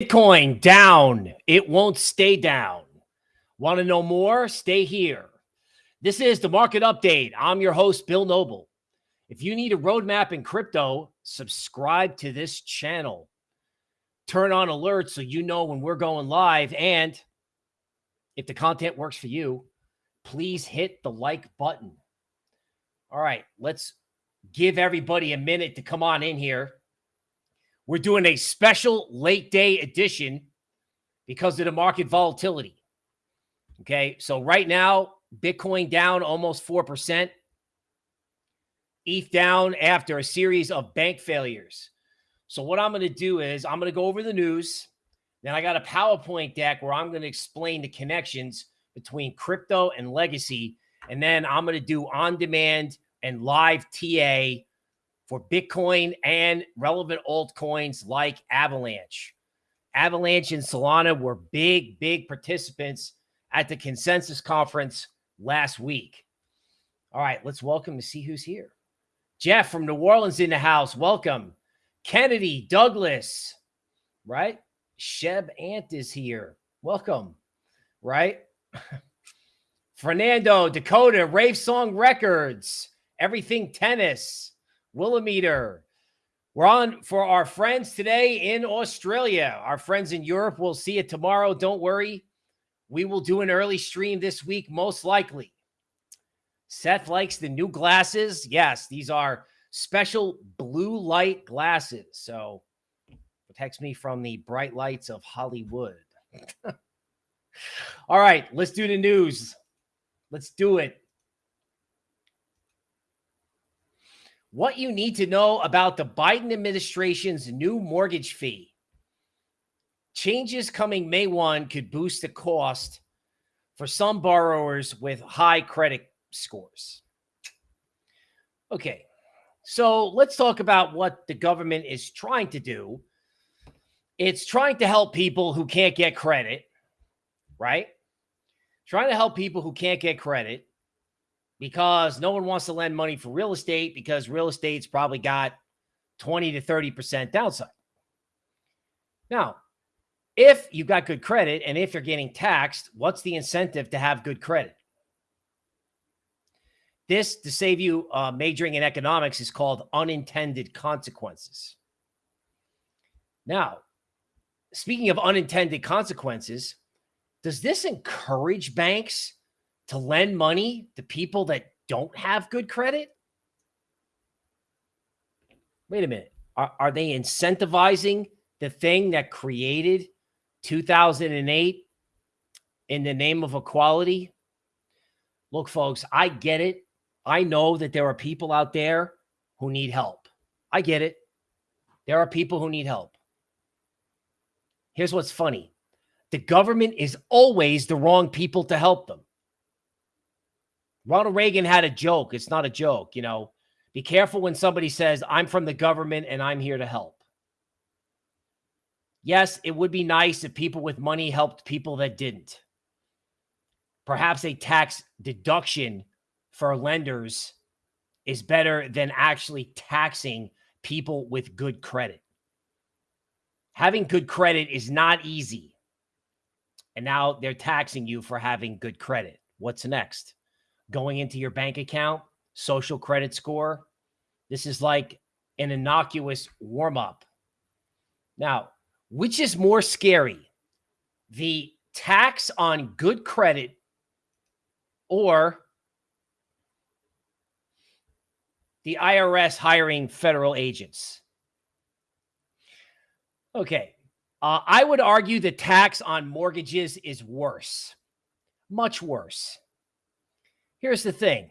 Bitcoin down. It won't stay down. Want to know more? Stay here. This is the market update. I'm your host, Bill Noble. If you need a roadmap in crypto, subscribe to this channel. Turn on alerts so you know when we're going live. And if the content works for you, please hit the like button. All right, let's give everybody a minute to come on in here. We're doing a special late day edition because of the market volatility. Okay. So right now, Bitcoin down almost 4%. ETH down after a series of bank failures. So what I'm going to do is I'm going to go over the news. Then I got a PowerPoint deck where I'm going to explain the connections between crypto and legacy. And then I'm going to do on demand and live TA for Bitcoin and relevant altcoins like Avalanche. Avalanche and Solana were big, big participants at the consensus conference last week. All right, let's welcome to see who's here. Jeff from New Orleans in the house. Welcome. Kennedy, Douglas, right? Sheb Ant is here. Welcome, right? Fernando, Dakota, Rave Song Records, Everything Tennis, Willimeter. We're on for our friends today in Australia. Our friends in Europe, we'll see it tomorrow. Don't worry. We will do an early stream this week, most likely. Seth likes the new glasses. Yes, these are special blue light glasses. So protects me from the bright lights of Hollywood. All right, let's do the news. Let's do it. What you need to know about the Biden administration's new mortgage fee. Changes coming May 1 could boost the cost for some borrowers with high credit scores. Okay, so let's talk about what the government is trying to do. It's trying to help people who can't get credit, right? Trying to help people who can't get credit because no one wants to lend money for real estate because real estate's probably got 20 to 30% downside. Now, if you've got good credit and if you're getting taxed, what's the incentive to have good credit? This, to save you uh, majoring in economics, is called unintended consequences. Now, speaking of unintended consequences, does this encourage banks to lend money to people that don't have good credit? Wait a minute. Are, are they incentivizing the thing that created 2008 in the name of equality? Look, folks, I get it. I know that there are people out there who need help. I get it. There are people who need help. Here's what's funny the government is always the wrong people to help them. Ronald Reagan had a joke. It's not a joke. You know, be careful when somebody says, I'm from the government and I'm here to help. Yes, it would be nice if people with money helped people that didn't. Perhaps a tax deduction for lenders is better than actually taxing people with good credit. Having good credit is not easy. And now they're taxing you for having good credit. What's next? Going into your bank account, social credit score. This is like an innocuous warm up. Now, which is more scary? The tax on good credit or the IRS hiring federal agents? Okay. Uh, I would argue the tax on mortgages is worse, much worse. Here's the thing.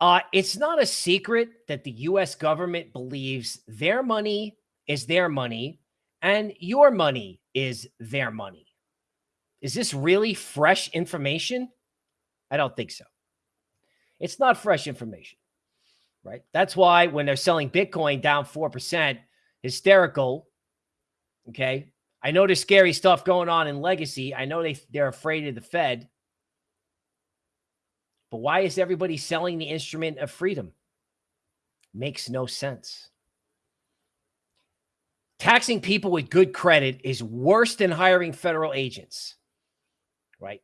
Uh, it's not a secret that the U.S. government believes their money is their money and your money is their money. Is this really fresh information? I don't think so. It's not fresh information, right? That's why when they're selling Bitcoin down 4%, hysterical. Okay. I know there's scary stuff going on in legacy. I know they, they're afraid of the Fed. But why is everybody selling the instrument of freedom? Makes no sense. taxing people with good credit is worse than hiring federal agents, right?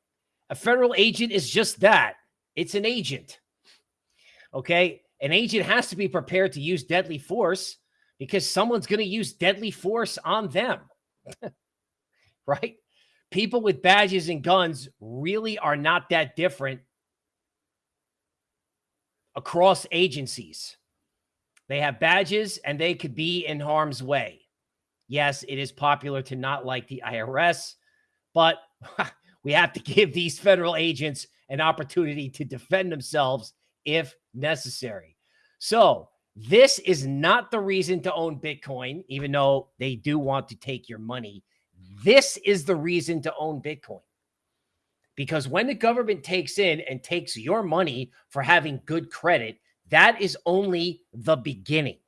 A federal agent is just that. It's an agent. Okay. An agent has to be prepared to use deadly force because someone's going to use deadly force on them. right? People with badges and guns really are not that different across agencies. They have badges and they could be in harm's way. Yes, it is popular to not like the IRS, but we have to give these federal agents an opportunity to defend themselves if necessary. So, this is not the reason to own Bitcoin, even though they do want to take your money. This is the reason to own Bitcoin. Because when the government takes in and takes your money for having good credit, that is only the beginning.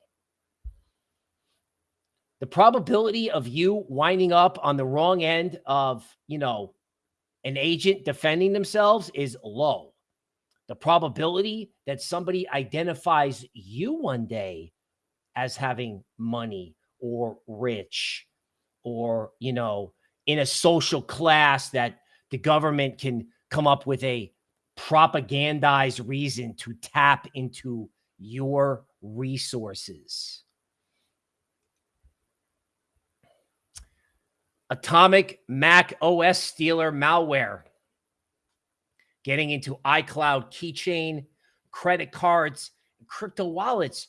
The probability of you winding up on the wrong end of, you know, an agent defending themselves is low. The probability that somebody identifies you one day as having money or rich or, you know, in a social class that the government can come up with a propagandized reason to tap into your resources. Atomic Mac OS stealer malware getting into iCloud keychain, credit cards, crypto wallets.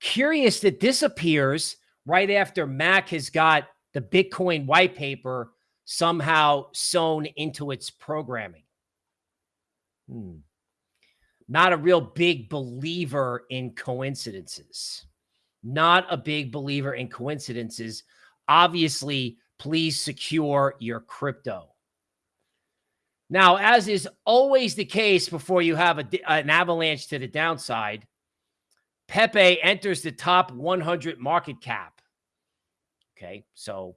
Curious that this appears right after Mac has got the Bitcoin white paper somehow sewn into its programming. Hmm. Not a real big believer in coincidences. Not a big believer in coincidences. Obviously, please secure your crypto. Now, as is always the case before you have a, an avalanche to the downside, Pepe enters the top 100 market cap. Okay, so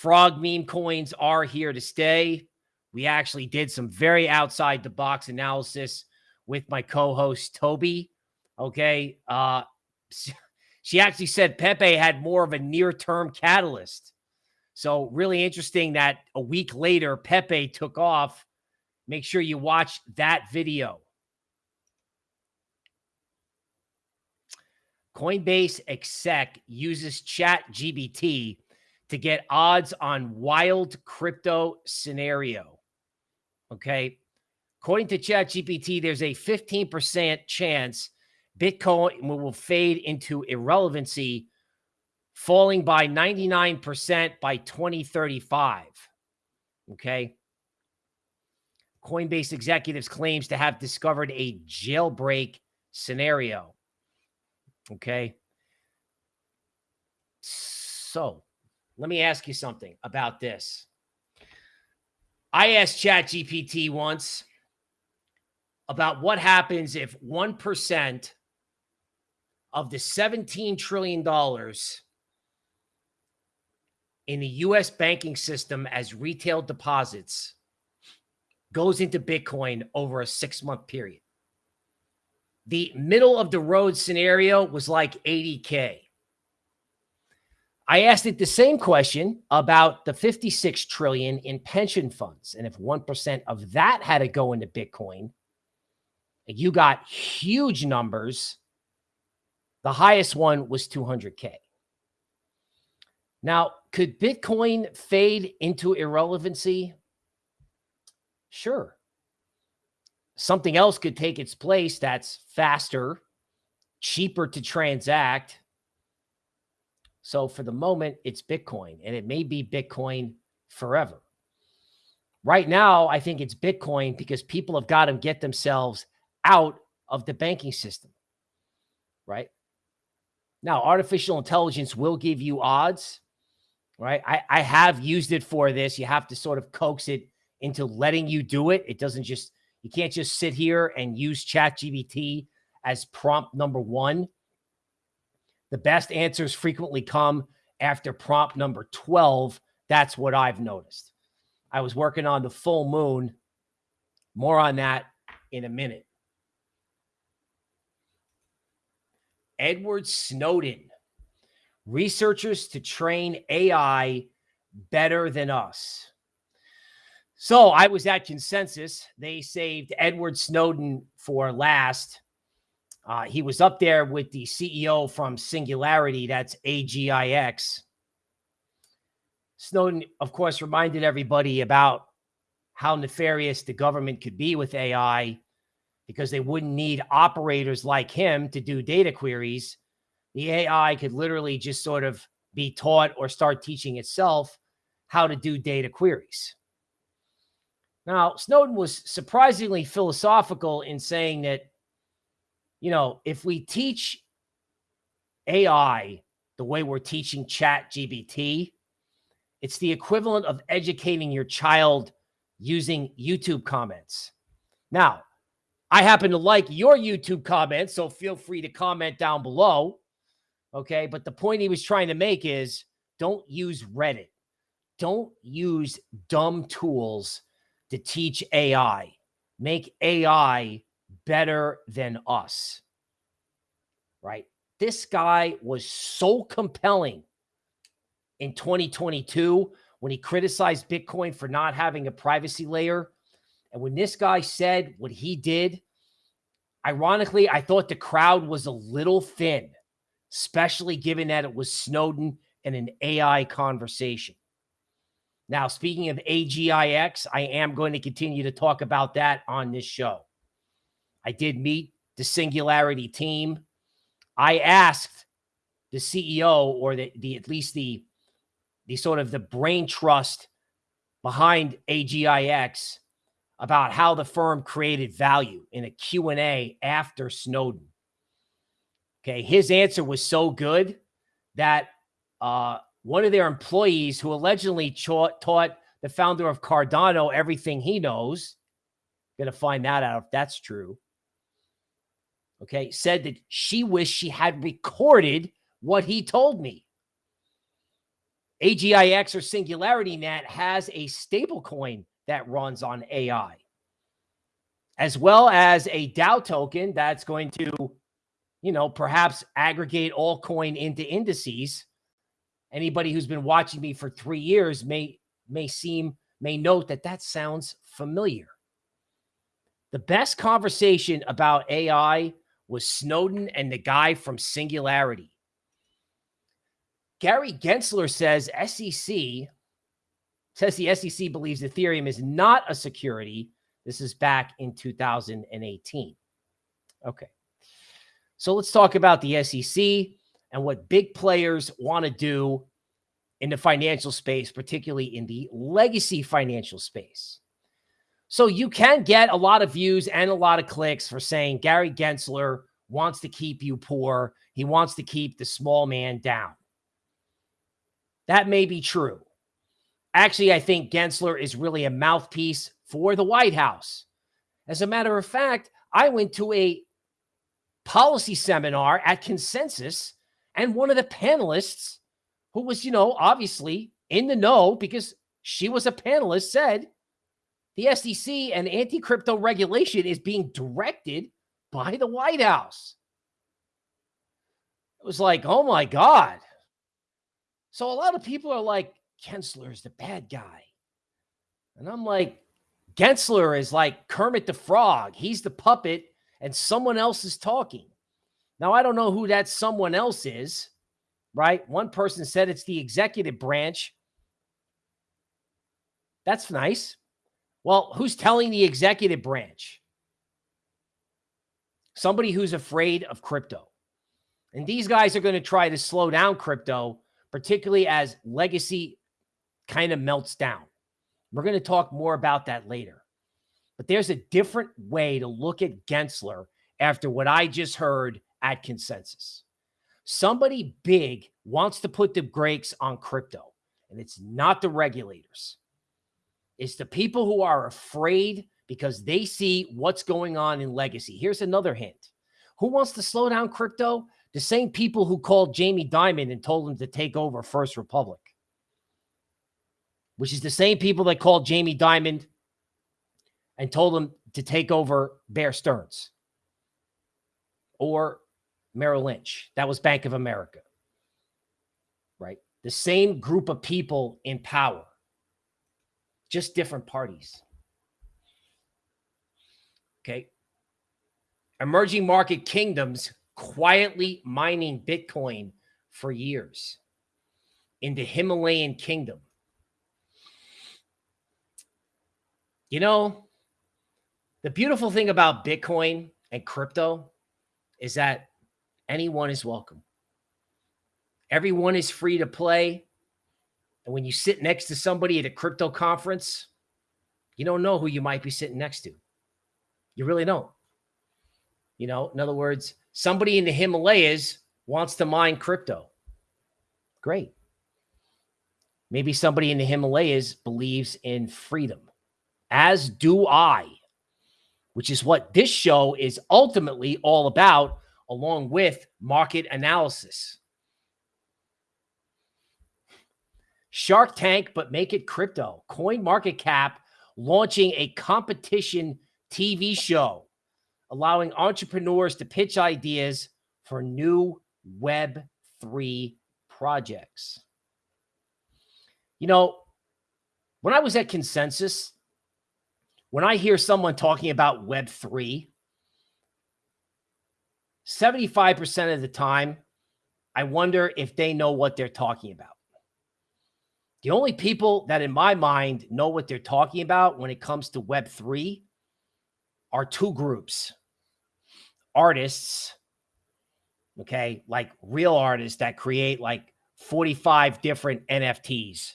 frog meme coins are here to stay. We actually did some very outside the box analysis with my co-host Toby. Okay, uh, she actually said Pepe had more of a near-term catalyst. So really interesting that a week later Pepe took off Make sure you watch that video. Coinbase exec uses Chat GPT to get odds on wild crypto scenario. Okay. According to Chat GPT, there's a 15% chance Bitcoin will fade into irrelevancy, falling by 99% by 2035. Okay. Coinbase executives claims to have discovered a jailbreak scenario. Okay. So let me ask you something about this. I asked ChatGPT once about what happens if 1% of the $17 trillion in the US banking system as retail deposits goes into Bitcoin over a six month period. The middle of the road scenario was like 80K. I asked it the same question about the 56 trillion in pension funds. And if 1% of that had to go into Bitcoin, you got huge numbers. The highest one was 200K. Now, could Bitcoin fade into irrelevancy? Sure. Something else could take its place that's faster, cheaper to transact. So for the moment, it's Bitcoin, and it may be Bitcoin forever. Right now, I think it's Bitcoin because people have got to get themselves out of the banking system, right? Now, artificial intelligence will give you odds, right? I, I have used it for this. You have to sort of coax it into letting you do it. It doesn't just, you can't just sit here and use Chat GPT as prompt number one. The best answers frequently come after prompt number 12. That's what I've noticed. I was working on the full moon. More on that in a minute. Edward Snowden researchers to train AI better than us. So I was at consensus. They saved Edward Snowden for last. Uh, he was up there with the CEO from Singularity, that's AGIX. Snowden, of course, reminded everybody about how nefarious the government could be with AI because they wouldn't need operators like him to do data queries. The AI could literally just sort of be taught or start teaching itself how to do data queries. Now, Snowden was surprisingly philosophical in saying that, you know, if we teach AI the way we're teaching Chat GPT, it's the equivalent of educating your child using YouTube comments. Now, I happen to like your YouTube comments, so feel free to comment down below. Okay. But the point he was trying to make is don't use Reddit. Don't use dumb tools to teach AI. Make AI better than us. Right. This guy was so compelling in 2022 when he criticized Bitcoin for not having a privacy layer. And when this guy said what he did, ironically, I thought the crowd was a little thin, especially given that it was Snowden and an AI conversation. Now, speaking of AGIX, I am going to continue to talk about that on this show. I did meet the Singularity team. I asked the CEO or the, the at least the the sort of the brain trust behind AGIX about how the firm created value in a Q&A after Snowden. Okay, his answer was so good that uh, one of their employees who allegedly taught, taught the founder of Cardano everything he knows, going to find that out if that's true, okay, said that she wished she had recorded what he told me. AGIX or Singularity Net has a stable coin that runs on AI, as well as a DAO token that's going to, you know, perhaps aggregate all coin into indices. Anybody who's been watching me for three years may may seem may note that that sounds familiar. The best conversation about AI was Snowden and the guy from Singularity. Gary Gensler says SEC says the SEC believes Ethereum is not a security. This is back in 2018. Okay. So let's talk about the SEC and what big players want to do in the financial space, particularly in the legacy financial space. So you can get a lot of views and a lot of clicks for saying Gary Gensler wants to keep you poor. He wants to keep the small man down. That may be true. Actually, I think Gensler is really a mouthpiece for the White House. As a matter of fact, I went to a policy seminar at Consensus, and one of the panelists, who was, you know, obviously in the know because she was a panelist, said the SEC and anti crypto regulation is being directed by the White House. It was like, oh my God. So a lot of people are like, Gensler is the bad guy. And I'm like, Gensler is like Kermit the Frog. He's the puppet and someone else is talking. Now, I don't know who that someone else is, right? One person said it's the executive branch. That's nice. Well, who's telling the executive branch? Somebody who's afraid of crypto. And these guys are going to try to slow down crypto particularly as legacy kind of melts down. We're going to talk more about that later. But there's a different way to look at Gensler after what I just heard at consensus. Somebody big wants to put the brakes on crypto, and it's not the regulators. It's the people who are afraid because they see what's going on in legacy. Here's another hint. Who wants to slow down crypto? The same people who called Jamie Dimon and told him to take over First Republic, which is the same people that called Jamie Dimon and told him to take over Bear Stearns or Merrill Lynch. That was Bank of America. right? The same group of people in power, just different parties. Okay. Emerging market kingdoms quietly mining Bitcoin for years in the Himalayan kingdom. You know, the beautiful thing about Bitcoin and crypto is that anyone is welcome. Everyone is free to play. And when you sit next to somebody at a crypto conference, you don't know who you might be sitting next to. You really don't. You know, in other words, somebody in the Himalayas wants to mine crypto. Great. Maybe somebody in the Himalayas believes in freedom, as do I, which is what this show is ultimately all about, along with market analysis. Shark Tank, but make it crypto. Coin Market Cap launching a competition TV show, allowing entrepreneurs to pitch ideas for new Web3 projects. You know, when I was at Consensus, when I hear someone talking about Web3, 75% of the time, I wonder if they know what they're talking about. The only people that in my mind know what they're talking about when it comes to Web3 are two groups artists, okay, like real artists that create like 45 different NFTs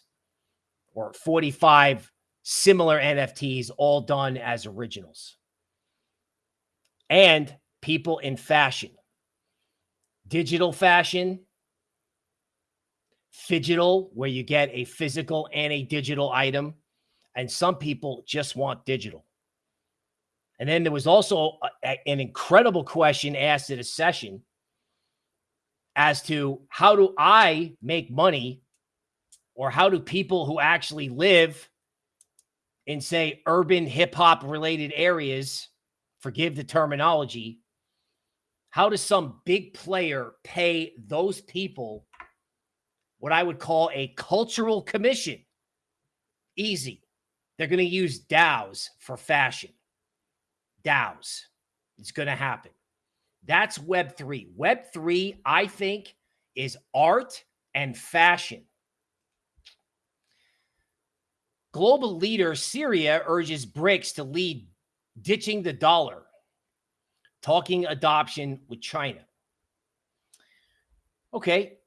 or 45 similar NFTs, all done as originals. And people in fashion, digital fashion, phygital, where you get a physical and a digital item. And some people just want digital. And then there was also a, an incredible question asked at a session as to how do I make money or how do people who actually live in, say, urban hip hop related areas, forgive the terminology, how does some big player pay those people what I would call a cultural commission? Easy. They're going to use DAOs for fashion. DAOs. It's going to happen. That's Web3. Web3, I think, is art and fashion. Global leader Syria urges BRICS to lead ditching the dollar, talking adoption with China. Okay,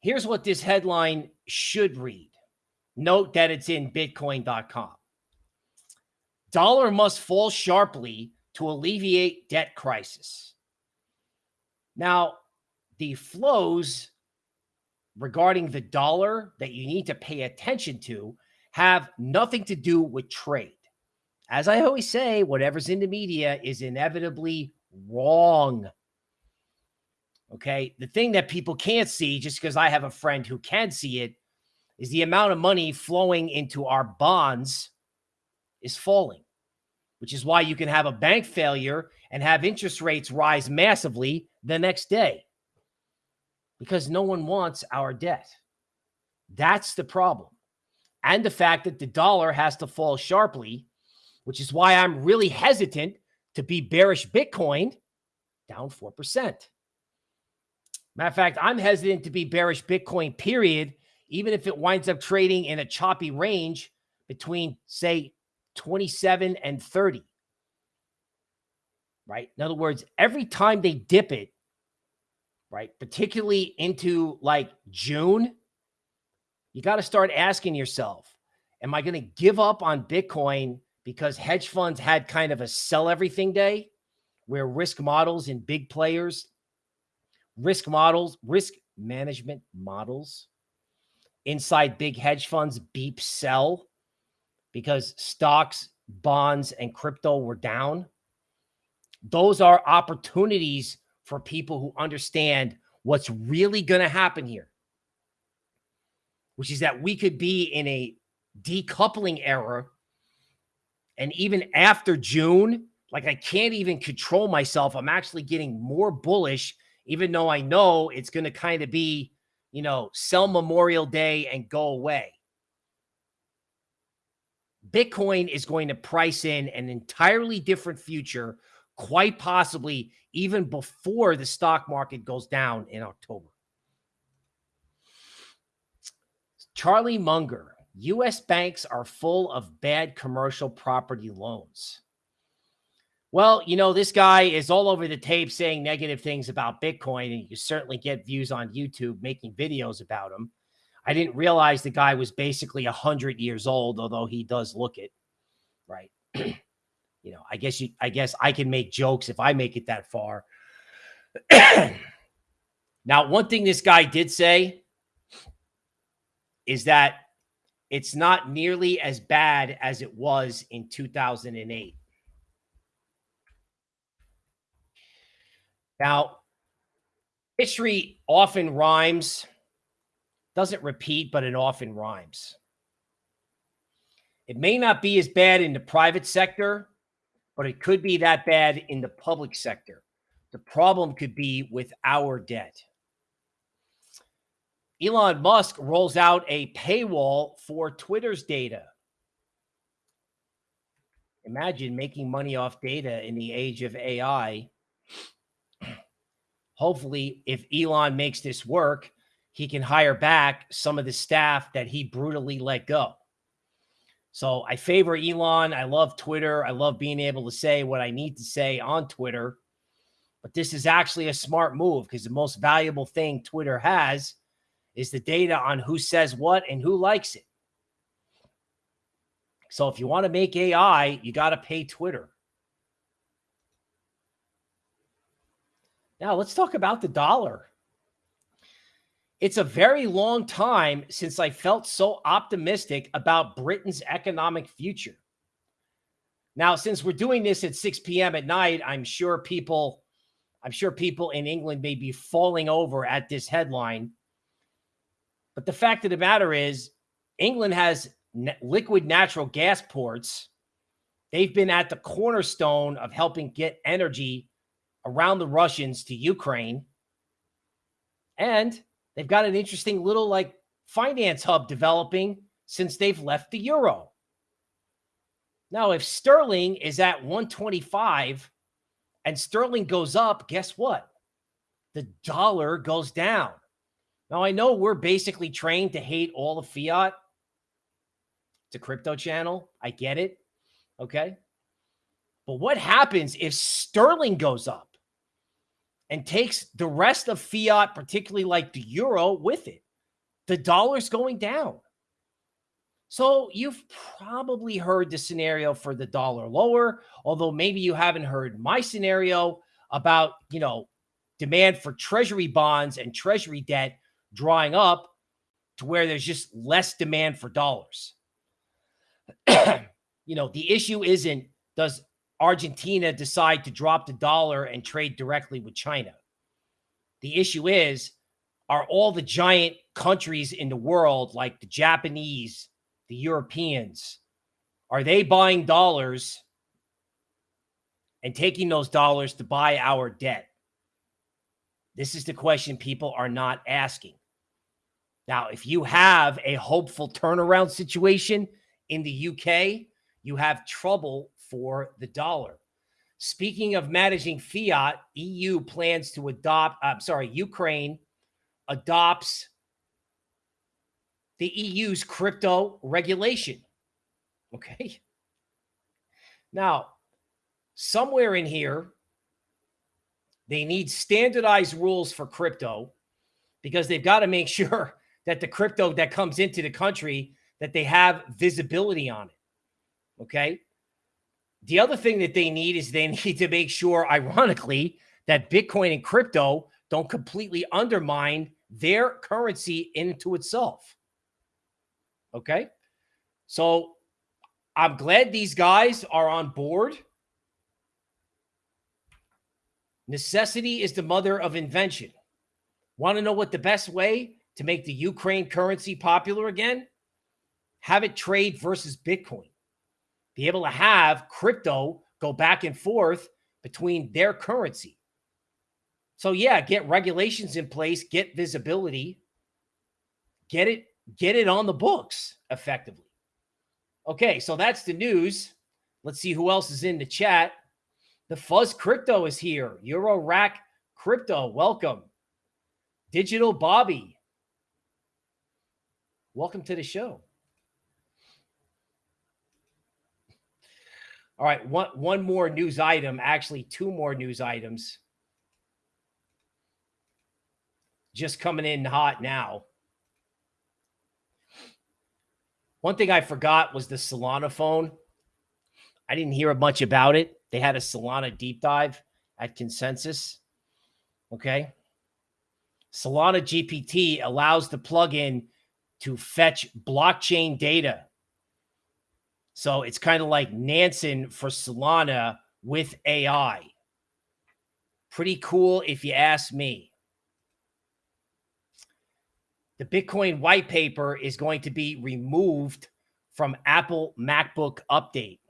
here's what this headline should read. Note that it's in bitcoin.com. Dollar must fall sharply to alleviate debt crisis. Now, the flows regarding the dollar that you need to pay attention to have nothing to do with trade. As I always say, whatever's in the media is inevitably wrong. Okay. The thing that people can't see, just because I have a friend who can see it, is the amount of money flowing into our bonds is falling, which is why you can have a bank failure and have interest rates rise massively the next day because no one wants our debt. That's the problem. And the fact that the dollar has to fall sharply, which is why I'm really hesitant to be bearish Bitcoin down 4%. Matter of fact, I'm hesitant to be bearish Bitcoin, period, even if it winds up trading in a choppy range between, say, 27 and 30. Right. In other words, every time they dip it, right, particularly into like June, you got to start asking yourself, am I going to give up on Bitcoin because hedge funds had kind of a sell everything day where risk models and big players, risk models, risk management models inside big hedge funds beep sell because stocks, bonds, and crypto were down. Those are opportunities for people who understand what's really going to happen here, which is that we could be in a decoupling era. And even after June, like I can't even control myself. I'm actually getting more bullish, even though I know it's going to kind of be, you know, sell Memorial Day and go away. Bitcoin is going to price in an entirely different future, quite possibly even before the stock market goes down in October. Charlie Munger, U.S. banks are full of bad commercial property loans. Well, you know, this guy is all over the tape saying negative things about Bitcoin, and you certainly get views on YouTube making videos about him. I didn't realize the guy was basically 100 years old, although he does look it, right? you know, I guess you, I guess I can make jokes if I make it that far. now, one thing this guy did say is that it's not nearly as bad as it was in 2008. Now, history often rhymes, doesn't repeat, but it often rhymes. It may not be as bad in the private sector, but it could be that bad in the public sector. The problem could be with our debt. Elon Musk rolls out a paywall for Twitter's data. Imagine making money off data in the age of AI. Hopefully, if Elon makes this work, he can hire back some of the staff that he brutally let go. So I favor Elon. I love Twitter. I love being able to say what I need to say on Twitter. But this is actually a smart move because the most valuable thing Twitter has is the data on who says what and who likes it. So if you want to make AI, you got to pay Twitter. Now let's talk about the dollar. It's a very long time since I felt so optimistic about Britain's economic future. Now, since we're doing this at 6 p.m. at night, I'm sure people, I'm sure people in England may be falling over at this headline but the fact of the matter is, England has liquid natural gas ports. They've been at the cornerstone of helping get energy around the Russians to Ukraine. And they've got an interesting little like finance hub developing since they've left the euro. Now, if sterling is at 125 and sterling goes up, guess what? The dollar goes down. Now, I know we're basically trained to hate all of fiat. It's a crypto channel. I get it. Okay. But what happens if sterling goes up and takes the rest of fiat, particularly like the euro, with it? The dollar's going down. So you've probably heard the scenario for the dollar lower, although maybe you haven't heard my scenario about, you know, demand for treasury bonds and treasury debt drawing up to where there's just less demand for dollars. you know, the issue isn't does Argentina decide to drop the dollar and trade directly with China? The issue is are all the giant countries in the world, like the Japanese, the Europeans, are they buying dollars and taking those dollars to buy our debt? This is the question people are not asking. Now, if you have a hopeful turnaround situation in the UK, you have trouble for the dollar. Speaking of managing fiat, EU plans to adopt, uh, I'm sorry, Ukraine adopts the EU's crypto regulation. Okay. Now, somewhere in here, they need standardized rules for crypto because they've got to make sure that the crypto that comes into the country that they have visibility on it. Okay. The other thing that they need is they need to make sure, ironically, that Bitcoin and crypto don't completely undermine their currency into itself. Okay. So I'm glad these guys are on board. Necessity is the mother of invention. Want to know what the best way to make the Ukraine currency popular again, have it trade versus Bitcoin. Be able to have crypto go back and forth between their currency. So, yeah, get regulations in place, get visibility. get it, get it on the books effectively. Okay, so that's the news. Let's see who else is in the chat. The Fuzz Crypto is here. Euro Rack Crypto, welcome. Digital Bobby, welcome to the show. All right, one one more news item, actually two more news items. Just coming in hot now. One thing I forgot was the Solana phone. I didn't hear much about it. They had a Solana deep dive at Consensus. Okay. Solana GPT allows the plugin to fetch blockchain data. So it's kind of like Nansen for Solana with AI. Pretty cool if you ask me. The Bitcoin white paper is going to be removed from Apple MacBook update.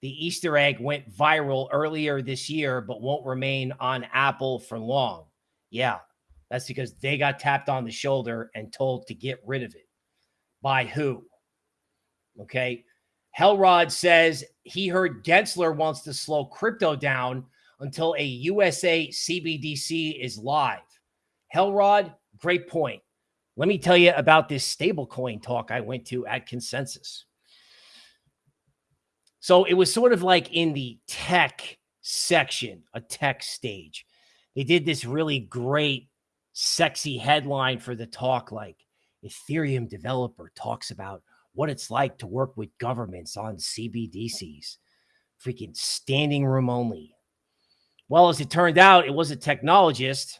The Easter egg went viral earlier this year, but won't remain on Apple for long. Yeah, that's because they got tapped on the shoulder and told to get rid of it. By who? Okay. Hellrod says he heard Gensler wants to slow crypto down until a USA CBDC is live. Hellrod, great point. Let me tell you about this stablecoin talk I went to at Consensus. So it was sort of like in the tech section, a tech stage. They did this really great, sexy headline for the talk like Ethereum developer talks about what it's like to work with governments on CBDCs. Freaking standing room only. Well, as it turned out, it was a technologist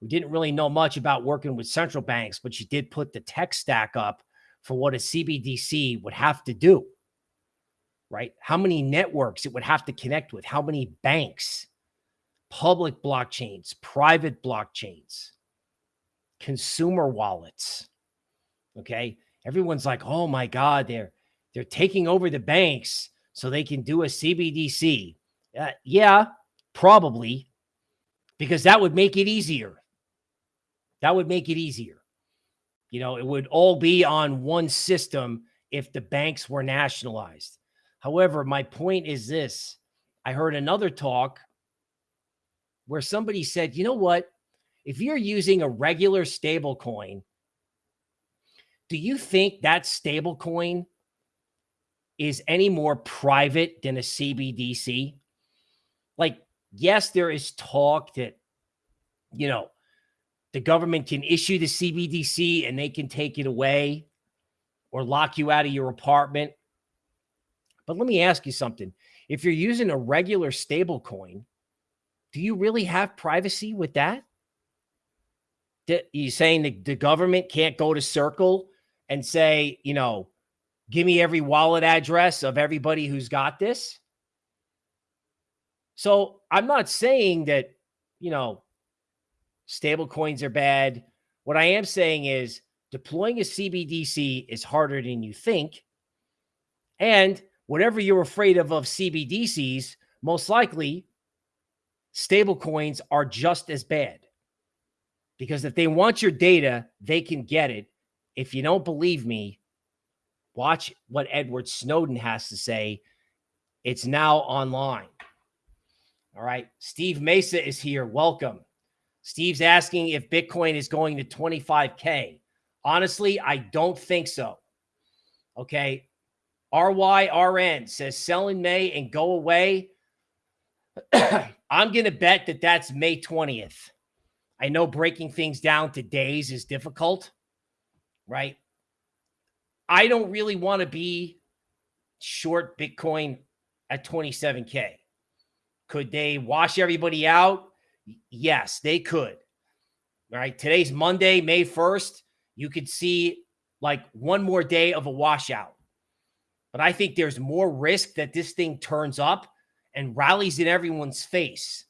who didn't really know much about working with central banks, but she did put the tech stack up for what a CBDC would have to do right? How many networks it would have to connect with, how many banks, public blockchains, private blockchains, consumer wallets. Okay. Everyone's like, oh my God, they're they're taking over the banks so they can do a CBDC. Uh, yeah, probably, because that would make it easier. That would make it easier. You know, it would all be on one system if the banks were nationalized. However, my point is this I heard another talk where somebody said, you know what? If you're using a regular stable coin, do you think that stable coin is any more private than a CBDC? Like, yes, there is talk that, you know, the government can issue the CBDC and they can take it away or lock you out of your apartment. But let me ask you something. If you're using a regular stable coin, do you really have privacy with that? You saying the government can't go to Circle and say, you know, give me every wallet address of everybody who's got this? So I'm not saying that, you know, stable coins are bad. What I am saying is deploying a CBDC is harder than you think. And whatever you're afraid of of CBDCs, most likely stable coins are just as bad. Because if they want your data, they can get it. If you don't believe me, watch what Edward Snowden has to say. It's now online. All right. Steve Mesa is here. Welcome. Steve's asking if Bitcoin is going to 25K. Honestly, I don't think so. Okay. RYRN says sell in May and go away. I'm going to bet that that's May 20th. I know breaking things down to days is difficult, right? I don't really want to be short Bitcoin at 27K. Could they wash everybody out? Yes, they could. All right. Today's Monday, May 1st. You could see like one more day of a washout. But I think there's more risk that this thing turns up and rallies in everyone's face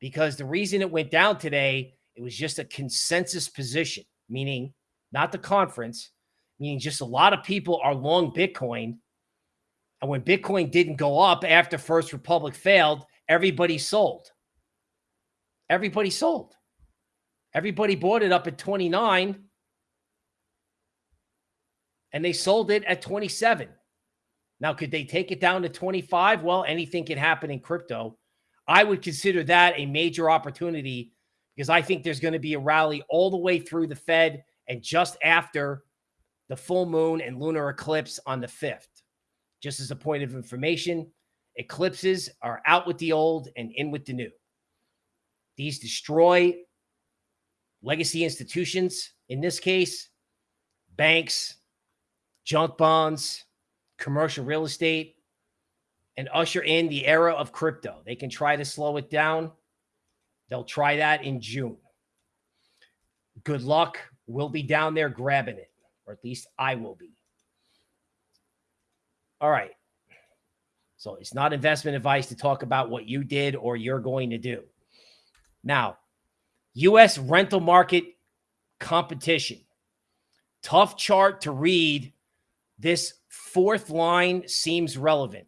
because the reason it went down today, it was just a consensus position, meaning not the conference, meaning just a lot of people are long Bitcoin. And when Bitcoin didn't go up after First Republic failed, everybody sold. Everybody sold. Everybody bought it up at 29 and they sold it at 27. Now, could they take it down to 25? Well, anything can happen in crypto. I would consider that a major opportunity because I think there's going to be a rally all the way through the Fed and just after the full moon and lunar eclipse on the 5th. Just as a point of information, eclipses are out with the old and in with the new. These destroy legacy institutions, in this case, banks, junk bonds, commercial real estate, and usher in the era of crypto. They can try to slow it down. They'll try that in June. Good luck. We'll be down there grabbing it, or at least I will be. All right. So it's not investment advice to talk about what you did or you're going to do. Now, U.S. rental market competition. Tough chart to read. This fourth line seems relevant.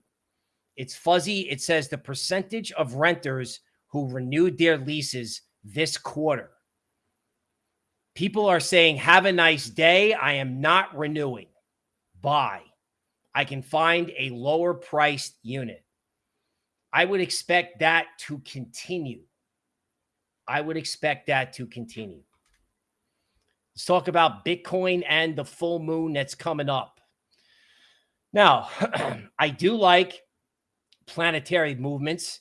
It's fuzzy. It says the percentage of renters who renewed their leases this quarter. People are saying, have a nice day. I am not renewing. Buy. I can find a lower priced unit. I would expect that to continue. I would expect that to continue. Let's talk about Bitcoin and the full moon that's coming up. Now, I do like planetary movements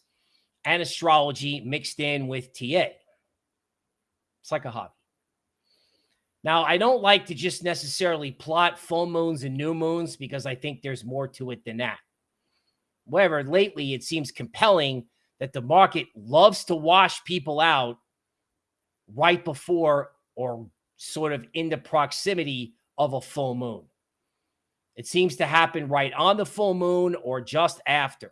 and astrology mixed in with TA. It's like a hobby. Now, I don't like to just necessarily plot full moons and new moons because I think there's more to it than that. However, lately it seems compelling that the market loves to wash people out right before or sort of in the proximity of a full moon. It seems to happen right on the full moon or just after.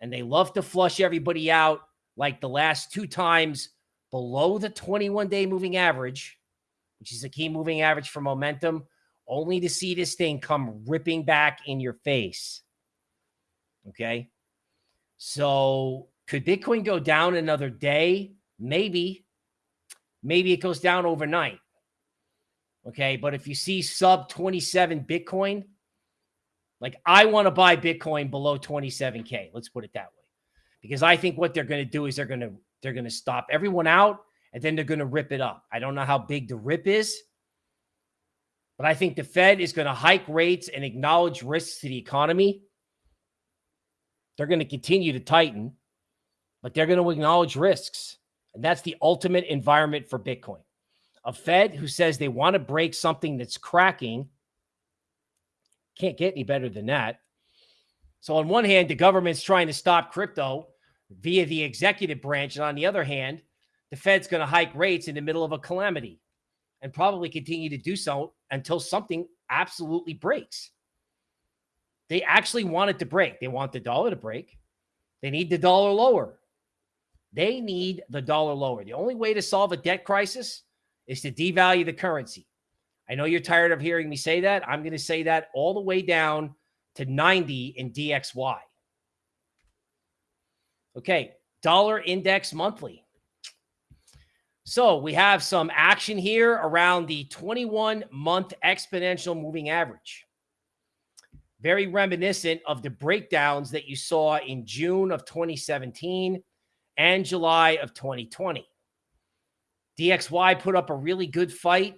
And they love to flush everybody out like the last two times below the 21 day moving average, which is a key moving average for momentum, only to see this thing come ripping back in your face. Okay. So could Bitcoin go down another day? Maybe. Maybe it goes down overnight. Okay. But if you see sub 27 Bitcoin, like I want to buy Bitcoin below 27K. Let's put it that way. Because I think what they're going to do is they're going to they're going to stop everyone out and then they're going to rip it up. I don't know how big the rip is. But I think the Fed is going to hike rates and acknowledge risks to the economy. They're going to continue to tighten, but they're going to acknowledge risks. And that's the ultimate environment for Bitcoin. A Fed who says they want to break something that's cracking can't get any better than that. So, on one hand, the government's trying to stop crypto via the executive branch. And on the other hand, the Fed's going to hike rates in the middle of a calamity and probably continue to do so until something absolutely breaks. They actually want it to break. They want the dollar to break. They need the dollar lower. They need the dollar lower. The only way to solve a debt crisis is to devalue the currency. I know you're tired of hearing me say that. I'm going to say that all the way down to 90 in DXY. Okay, dollar index monthly. So we have some action here around the 21 month exponential moving average. Very reminiscent of the breakdowns that you saw in June of 2017 and July of 2020. DXY put up a really good fight.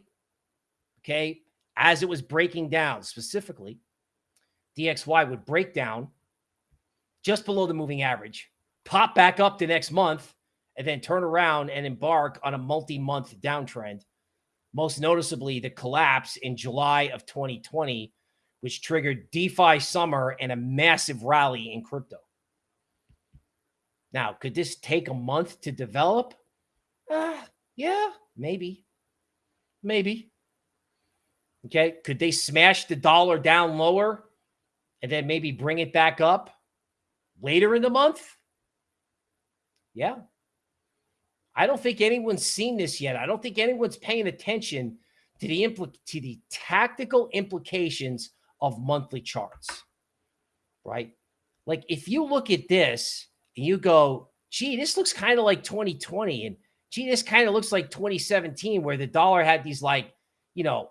Okay. As it was breaking down, specifically, DXY would break down just below the moving average, pop back up the next month, and then turn around and embark on a multi month downtrend. Most noticeably, the collapse in July of 2020, which triggered DeFi summer and a massive rally in crypto. Now, could this take a month to develop? Uh, yeah, maybe. Maybe. Okay. Could they smash the dollar down lower and then maybe bring it back up later in the month? Yeah. I don't think anyone's seen this yet. I don't think anyone's paying attention to the impl- to the tactical implications of monthly charts. Right? Like if you look at this and you go, gee, this looks kind of like 2020. And gee, this kind of looks like 2017, where the dollar had these like, you know,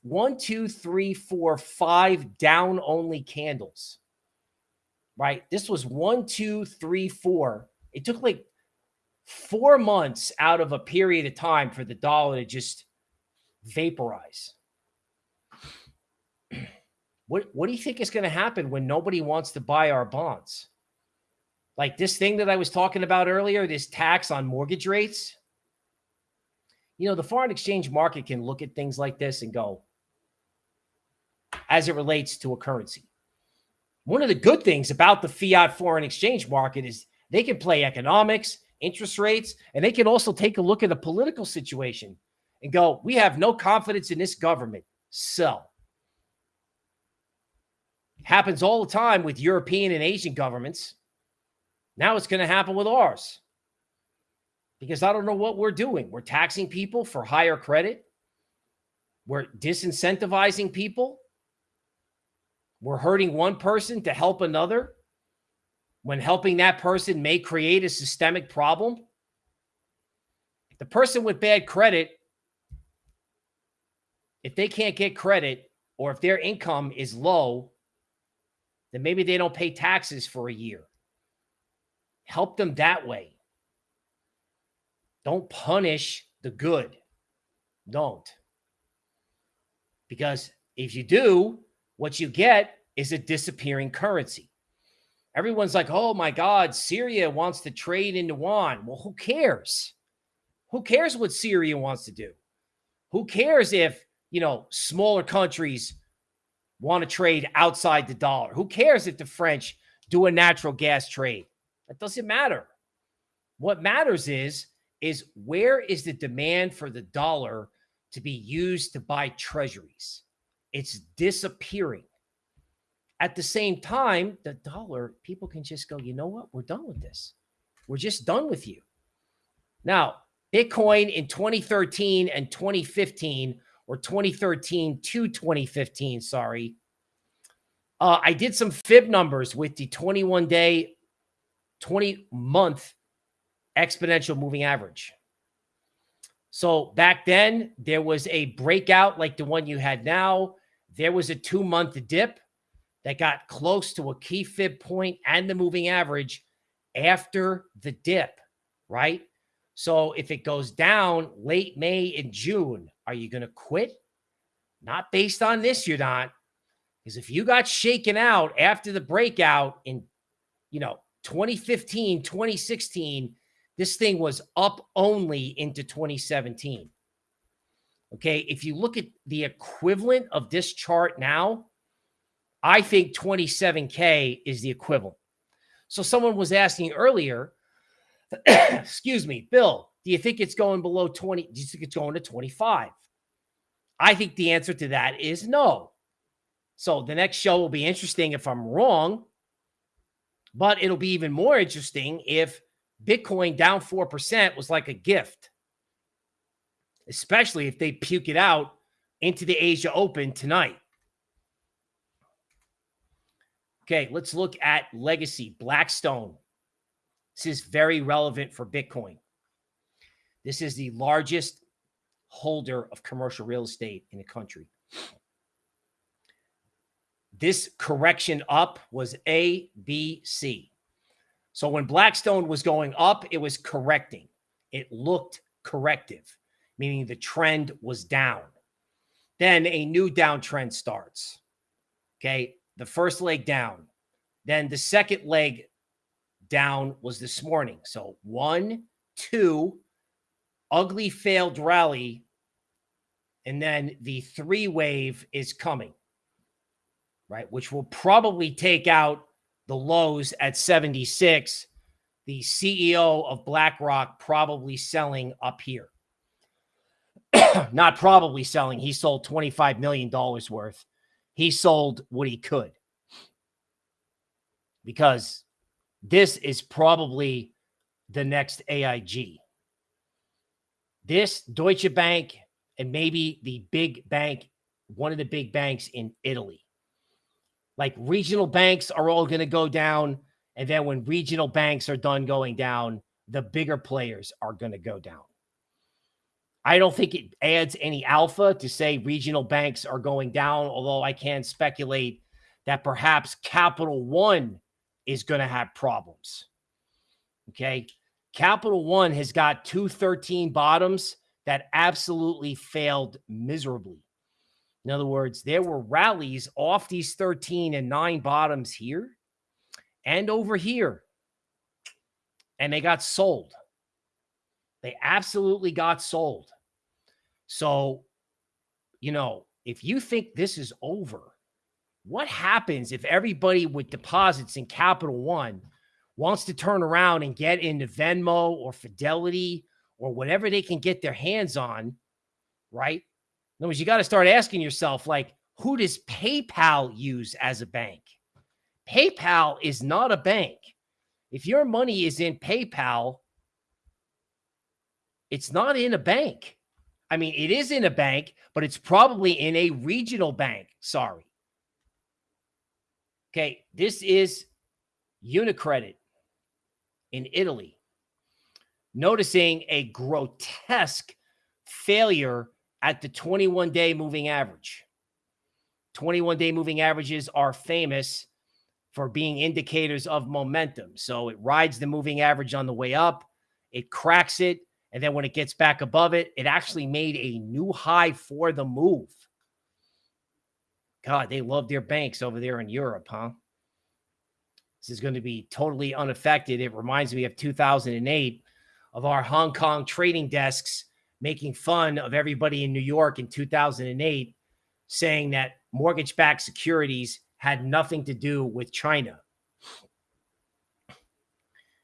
one, two, three, four, five down only candles. Right. This was one, two, three, four. It took like four months out of a period of time for the dollar to just vaporize. What, what do you think is going to happen when nobody wants to buy our bonds? Like this thing that I was talking about earlier, this tax on mortgage rates. You know, the foreign exchange market can look at things like this and go, as it relates to a currency. One of the good things about the fiat foreign exchange market is they can play economics, interest rates, and they can also take a look at the political situation and go, we have no confidence in this government. So Happens all the time with European and Asian governments. Now it's going to happen with ours. Because I don't know what we're doing. We're taxing people for higher credit. We're disincentivizing people. We're hurting one person to help another when helping that person may create a systemic problem. The person with bad credit, if they can't get credit or if their income is low, then maybe they don't pay taxes for a year. Help them that way. Don't punish the good. Don't. Because if you do, what you get is a disappearing currency. Everyone's like, oh my God, Syria wants to trade in yuan. Well, who cares? Who cares what Syria wants to do? Who cares if, you know, smaller countries want to trade outside the dollar. Who cares if the French do a natural gas trade? That doesn't matter. What matters is is where is the demand for the dollar to be used to buy treasuries? It's disappearing. At the same time, the dollar, people can just go, you know what? We're done with this. We're just done with you. Now, Bitcoin in 2013 and 2015 or 2013 to 2015, sorry. Uh, I did some fib numbers with the 21 day, 20 month exponential moving average. So back then, there was a breakout like the one you had now. There was a two month dip that got close to a key fib point and the moving average after the dip, right? So if it goes down late May and June, are you going to quit? Not based on this, you're not. Because if you got shaken out after the breakout in, you know, 2015, 2016, this thing was up only into 2017. Okay. If you look at the equivalent of this chart now, I think 27K is the equivalent. So someone was asking earlier, excuse me, Bill, do you think it's going below 20? Do you think it's going to 25? I think the answer to that is no. So the next show will be interesting if I'm wrong, but it'll be even more interesting if Bitcoin down 4% was like a gift, especially if they puke it out into the Asia Open tonight. Okay, let's look at legacy Blackstone. This is very relevant for Bitcoin. This is the largest holder of commercial real estate in the country. This correction up was A, B, C. So when Blackstone was going up, it was correcting. It looked corrective, meaning the trend was down. Then a new downtrend starts. Okay. The first leg down. Then the second leg down was this morning. So one, two, ugly failed rally. And then the three wave is coming, right? Which will probably take out the lows at 76. The CEO of BlackRock probably selling up here. Not probably selling. He sold $25 million worth. He sold what he could because this is probably the next AIG. This Deutsche Bank and maybe the big bank, one of the big banks in Italy. Like regional banks are all going to go down. And then when regional banks are done going down, the bigger players are going to go down. I don't think it adds any alpha to say regional banks are going down, although I can speculate that perhaps Capital One is going to have problems. Okay. Capital One has got two 13 bottoms that absolutely failed miserably. In other words, there were rallies off these 13 and nine bottoms here and over here, and they got sold. They absolutely got sold. So, you know, if you think this is over, what happens if everybody with deposits in Capital One wants to turn around and get into Venmo or Fidelity or whatever they can get their hands on, right? In other words, you got to start asking yourself, like, who does PayPal use as a bank? PayPal is not a bank. If your money is in PayPal, it's not in a bank. I mean, it is in a bank, but it's probably in a regional bank. Sorry. Okay, this is Unicredit in Italy. Noticing a grotesque failure at the 21 day moving average. 21 day moving averages are famous for being indicators of momentum. So it rides the moving average on the way up, it cracks it, and then when it gets back above it, it actually made a new high for the move. God, they love their banks over there in Europe, huh? This is going to be totally unaffected. It reminds me of 2008 of our Hong Kong trading desks making fun of everybody in New York in 2008, saying that mortgage backed securities had nothing to do with China.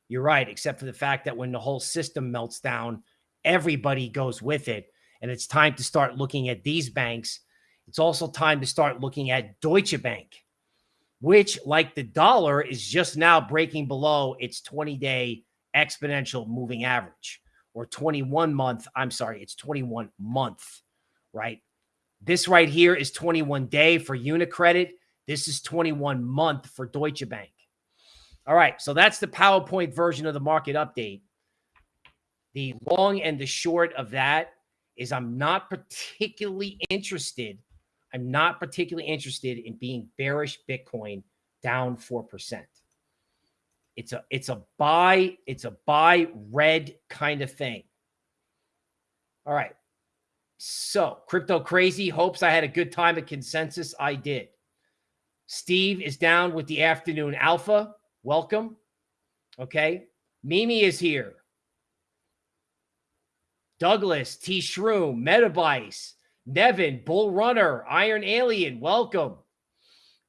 You're right, except for the fact that when the whole system melts down, everybody goes with it. And it's time to start looking at these banks. It's also time to start looking at Deutsche Bank, which, like the dollar, is just now breaking below its 20 day exponential moving average or 21 month. I'm sorry, it's 21 month, right? This right here is 21 day for Unicredit. This is 21 month for Deutsche Bank. All right, so that's the PowerPoint version of the market update. The long and the short of that is I'm not particularly interested. I'm not particularly interested in being bearish Bitcoin down 4%. It's a it's a buy, it's a buy red kind of thing. All right. So, crypto crazy hopes I had a good time at consensus. I did. Steve is down with the afternoon alpha. Welcome. Okay. Mimi is here. Douglas, T Shroom, Metabice, Nevin, Bull Runner, Iron Alien. Welcome.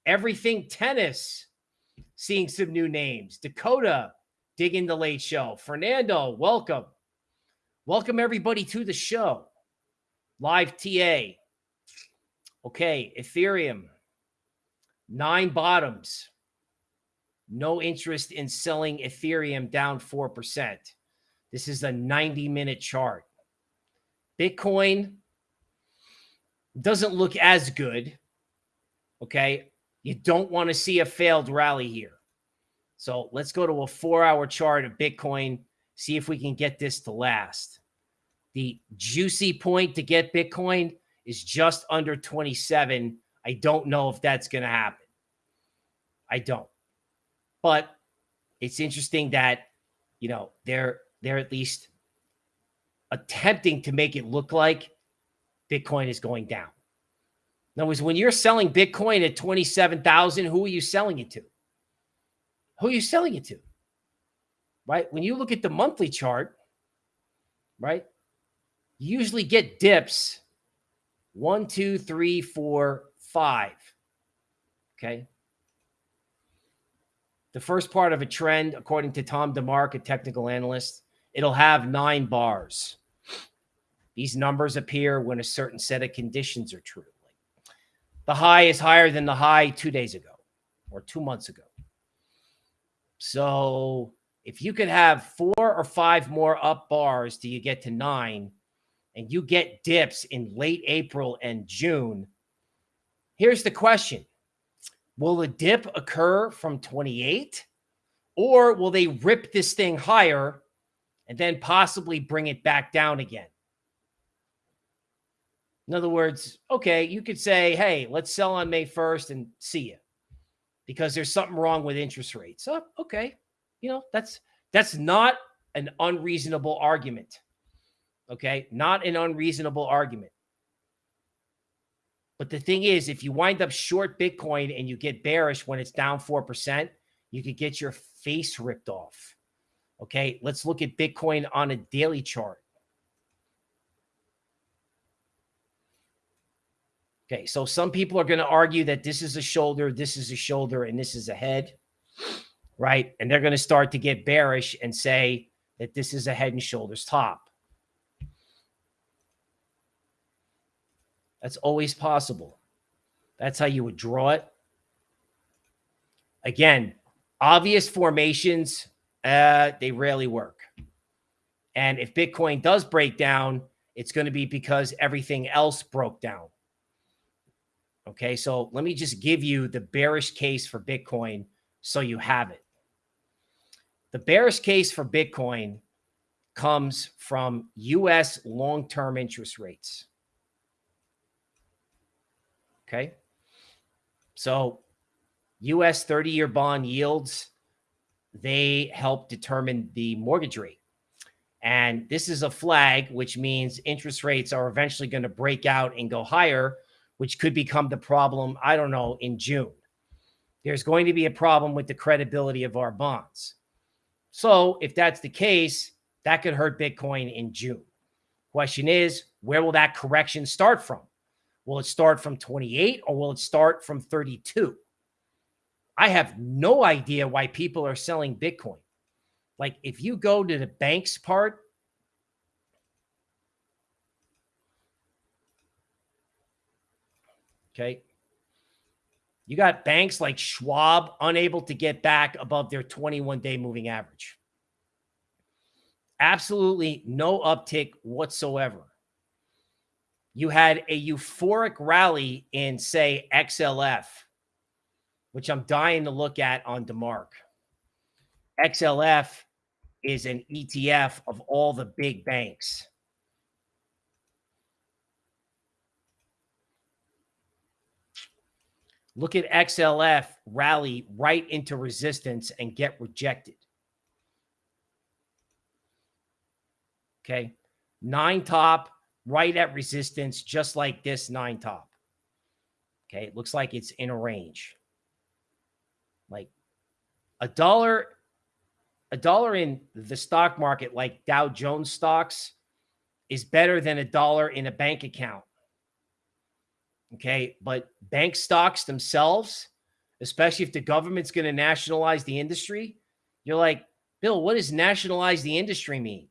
Everything Tennis seeing some new names. Dakota, digging the late show. Fernando, welcome. Welcome everybody to the show. Live TA. Okay, Ethereum. Nine bottoms. No interest in selling Ethereum down 4%. This is a 90 minute chart. Bitcoin doesn't look as good. Okay. You don't want to see a failed rally here. So let's go to a four hour chart of Bitcoin, see if we can get this to last. The juicy point to get Bitcoin is just under 27. I don't know if that's going to happen. I don't. But it's interesting that, you know, they're they're at least attempting to make it look like Bitcoin is going down. In other words, when you're selling Bitcoin at 27,000, who are you selling it to? Who are you selling it to? Right? When you look at the monthly chart, right? You usually get dips one, two, three, four, five. Okay. The first part of a trend, according to Tom DeMark, a technical analyst, it'll have nine bars. These numbers appear when a certain set of conditions are true. The high is higher than the high two days ago or two months ago. So if you could have four or five more up bars till you get to nine, and you get dips in late April and June, here's the question Will the dip occur from 28? Or will they rip this thing higher and then possibly bring it back down again? In other words, okay, you could say, hey, let's sell on May 1st and see you because there's something wrong with interest rates. Oh, okay. You know, that's that's not an unreasonable argument. Okay. Not an unreasonable argument. But the thing is, if you wind up short Bitcoin and you get bearish when it's down 4%, you could get your face ripped off. Okay. Let's look at Bitcoin on a daily chart. Okay, so some people are going to argue that this is a shoulder, this is a shoulder, and this is a head, right? And they're going to start to get bearish and say that this is a head and shoulders top. That's always possible. That's how you would draw it. Again, obvious formations, uh, they rarely work. And if Bitcoin does break down, it's going to be because everything else broke down. Okay, so let me just give you the bearish case for Bitcoin so you have it. The bearish case for Bitcoin comes from U.S. long-term interest rates. Okay, so U.S. 30-year bond yields, they help determine the mortgage rate. And this is a flag, which means interest rates are eventually going to break out and go higher which could become the problem, I don't know, in June. There's going to be a problem with the credibility of our bonds. So if that's the case, that could hurt Bitcoin in June. Question is, where will that correction start from? Will it start from 28 or will it start from 32? I have no idea why people are selling Bitcoin. Like if you go to the banks part Okay. You got banks like Schwab unable to get back above their 21 day moving average. Absolutely no uptick whatsoever. You had a euphoric rally in, say, XLF, which I'm dying to look at on DeMark. XLF is an ETF of all the big banks. Look at XLF rally right into resistance and get rejected. Okay. Nine top right at resistance, just like this nine top. Okay. It looks like it's in a range. Like a dollar, a dollar in the stock market, like Dow Jones stocks, is better than a dollar in a bank account. Okay. But bank stocks themselves, especially if the government's going to nationalize the industry, you're like, Bill, what does nationalize the industry mean?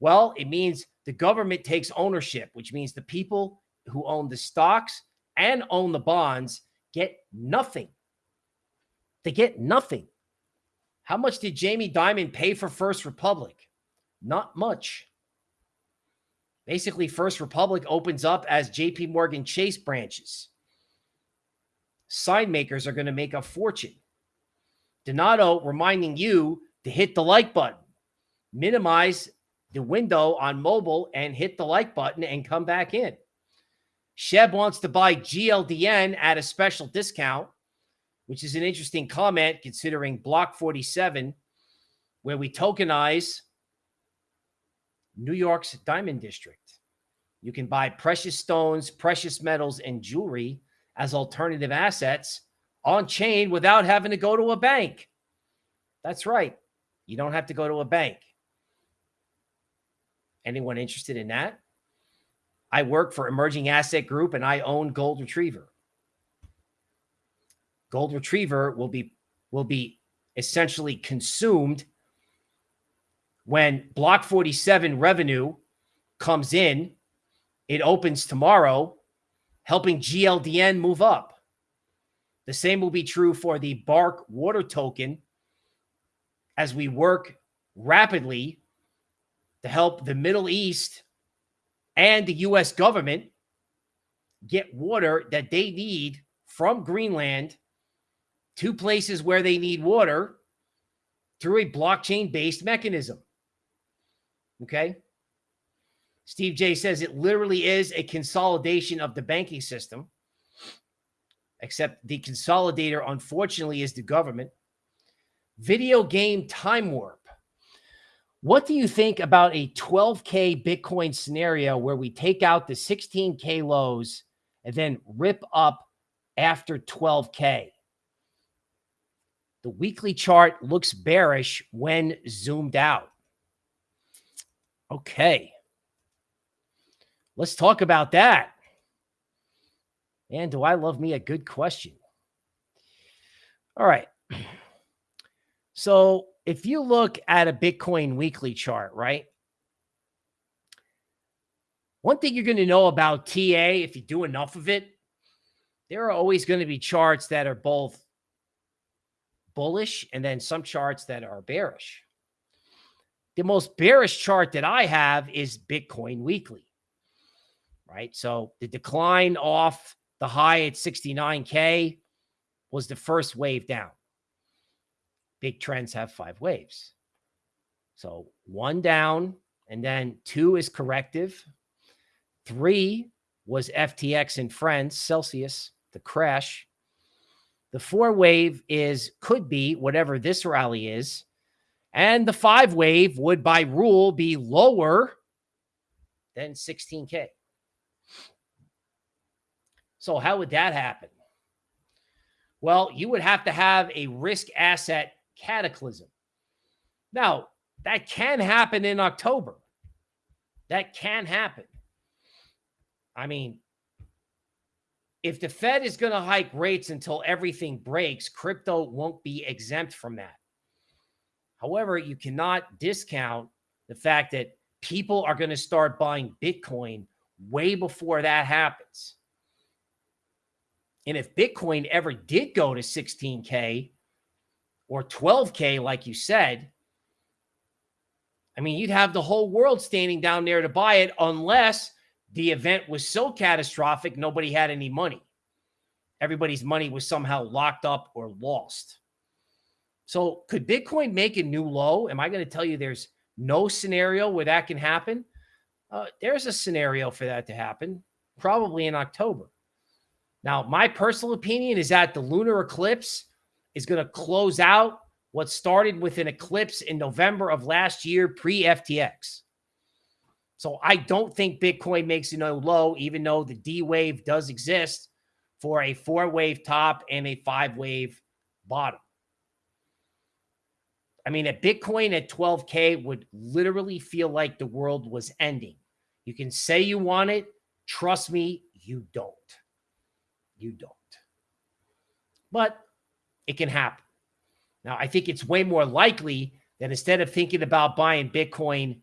Well, it means the government takes ownership, which means the people who own the stocks and own the bonds get nothing. They get nothing. How much did Jamie Dimon pay for First Republic? Not much. Basically, First Republic opens up as JP Morgan Chase branches. Sign makers are going to make a fortune. Donato reminding you to hit the like button, minimize the window on mobile and hit the like button and come back in. Sheb wants to buy GLDN at a special discount, which is an interesting comment considering Block 47, where we tokenize New York's Diamond District. You can buy precious stones, precious metals, and jewelry as alternative assets on chain without having to go to a bank. That's right. You don't have to go to a bank. Anyone interested in that? I work for Emerging Asset Group and I own Gold Retriever. Gold Retriever will be will be essentially consumed when Block 47 revenue comes in, it opens tomorrow, helping GLDN move up. The same will be true for the Bark water token as we work rapidly to help the Middle East and the U.S. government get water that they need from Greenland to places where they need water through a blockchain based mechanism. Okay. Steve J says it literally is a consolidation of the banking system, except the consolidator, unfortunately, is the government. Video game time warp. What do you think about a 12K Bitcoin scenario where we take out the 16K lows and then rip up after 12K? The weekly chart looks bearish when zoomed out. Okay. Let's talk about that. And do I love me a good question? All right. So if you look at a Bitcoin weekly chart, right? One thing you're going to know about TA, if you do enough of it, there are always going to be charts that are both bullish and then some charts that are bearish. The most bearish chart that I have is Bitcoin weekly, right? So the decline off the high at 69K was the first wave down big trends have five waves. So one down, and then two is corrective. Three was FTX and friends, Celsius, the crash. The four wave is could be whatever this rally is. And the five wave would by rule be lower than 16K. So how would that happen? Well, you would have to have a risk asset cataclysm. Now, that can happen in October. That can happen. I mean, if the Fed is going to hike rates until everything breaks, crypto won't be exempt from that. However, you cannot discount the fact that people are going to start buying Bitcoin way before that happens. And if Bitcoin ever did go to 16K, or 12K, like you said, I mean, you'd have the whole world standing down there to buy it unless the event was so catastrophic, nobody had any money. Everybody's money was somehow locked up or lost. So, could Bitcoin make a new low? Am I going to tell you there's no scenario where that can happen? Uh, there's a scenario for that to happen, probably in October. Now, my personal opinion is that the lunar eclipse is going to close out what started with an eclipse in November of last year, pre FTX. So I don't think Bitcoin makes a low, even though the D wave does exist for a four wave top and a five wave bottom. I mean, a Bitcoin at 12K would literally feel like the world was ending. You can say you want it. Trust me, you don't. You don't. But it can happen. Now, I think it's way more likely that instead of thinking about buying Bitcoin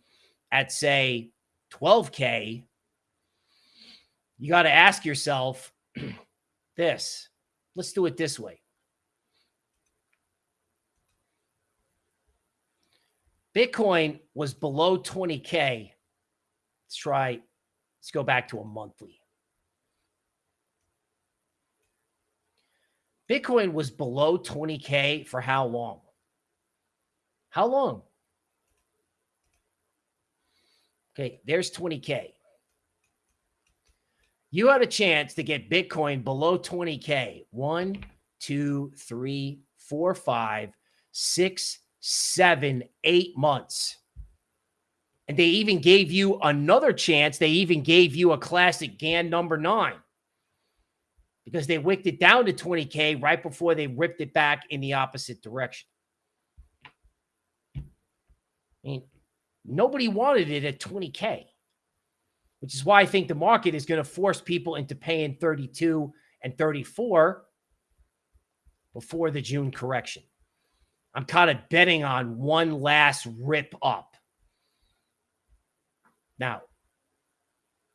at, say, 12K, you got to ask yourself this. Let's do it this way. Bitcoin was below 20K. Let's try, let's go back to a monthly. Bitcoin was below 20K for how long? How long? Okay, there's 20K. You had a chance to get Bitcoin below 20K. One, two, three, four, five, six, seven, eight months. And they even gave you another chance. They even gave you a classic Gann number nine because they wicked it down to 20K right before they ripped it back in the opposite direction. I mean, nobody wanted it at 20K, which is why I think the market is going to force people into paying 32 and 34 before the June correction. I'm kind of betting on one last rip up. Now,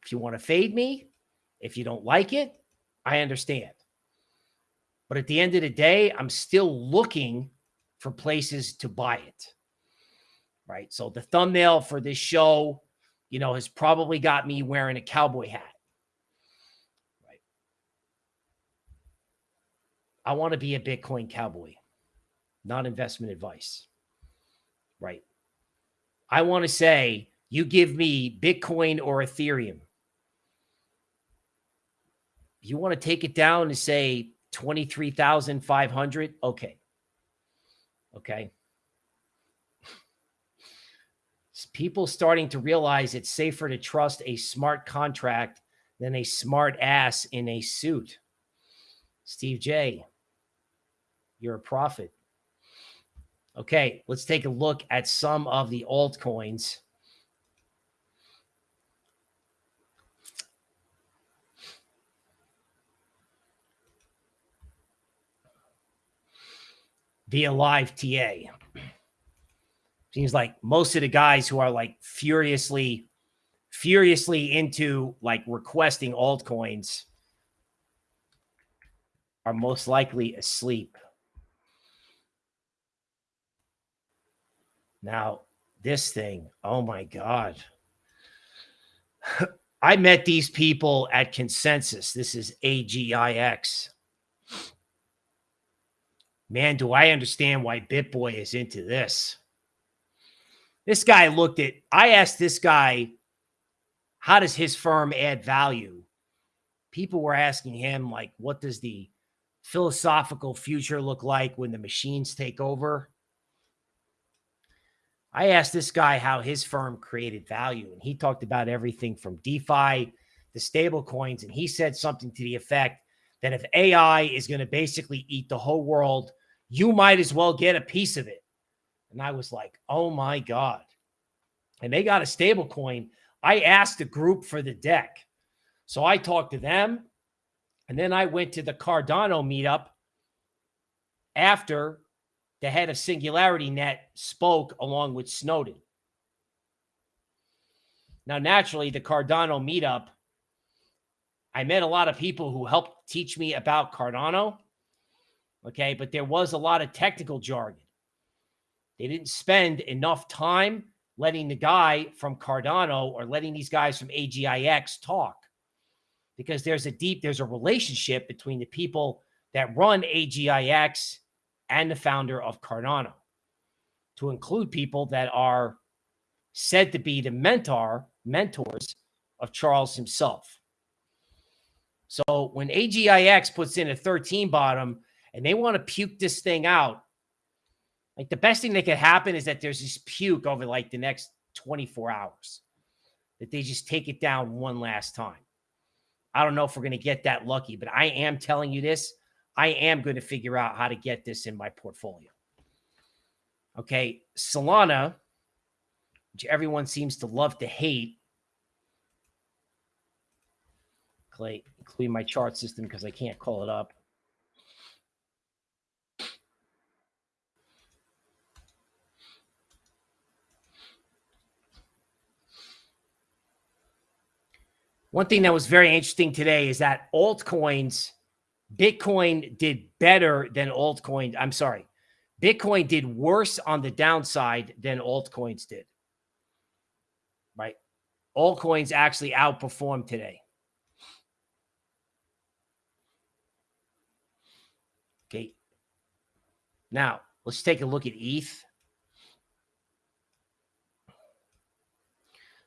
if you want to fade me, if you don't like it, I understand. But at the end of the day, I'm still looking for places to buy it. Right. So the thumbnail for this show, you know, has probably got me wearing a cowboy hat. Right. I want to be a Bitcoin cowboy, not investment advice. Right. I want to say You give me Bitcoin or Ethereum. You want to take it down to say 23,500? Okay. Okay. People starting to realize it's safer to trust a smart contract than a smart ass in a suit. Steve J, you're a prophet. Okay, let's take a look at some of the altcoins. Via live TA. Seems like most of the guys who are like furiously, furiously into like requesting altcoins are most likely asleep. Now, this thing, oh my God. I met these people at Consensus. This is AGIX man, do I understand why BitBoy is into this. This guy looked at, I asked this guy, how does his firm add value? People were asking him, like, what does the philosophical future look like when the machines take over? I asked this guy how his firm created value, and he talked about everything from DeFi to stable coins. And he said something to the effect that if AI is going to basically eat the whole world you might as well get a piece of it. And I was like, oh my God. And they got a stable coin. I asked the group for the deck. So I talked to them. And then I went to the Cardano meetup after the head of SingularityNET spoke along with Snowden. Now, naturally, the Cardano meetup, I met a lot of people who helped teach me about Cardano. Okay. But there was a lot of technical jargon. They didn't spend enough time letting the guy from Cardano or letting these guys from AGIX talk because there's a deep, there's a relationship between the people that run AGIX and the founder of Cardano to include people that are said to be the mentor, mentors of Charles himself. So when AGIX puts in a 13 bottom and they want to puke this thing out, like the best thing that could happen is that there's this puke over like the next 24 hours, that they just take it down one last time. I don't know if we're going to get that lucky, but I am telling you this. I am going to figure out how to get this in my portfolio. Okay. Solana, which everyone seems to love to hate. Clay, including my chart system because I can't call it up. One thing that was very interesting today is that altcoins, Bitcoin did better than altcoin. I'm sorry. Bitcoin did worse on the downside than altcoins did. Right? Altcoins actually outperformed today. Okay. Now, let's take a look at ETH.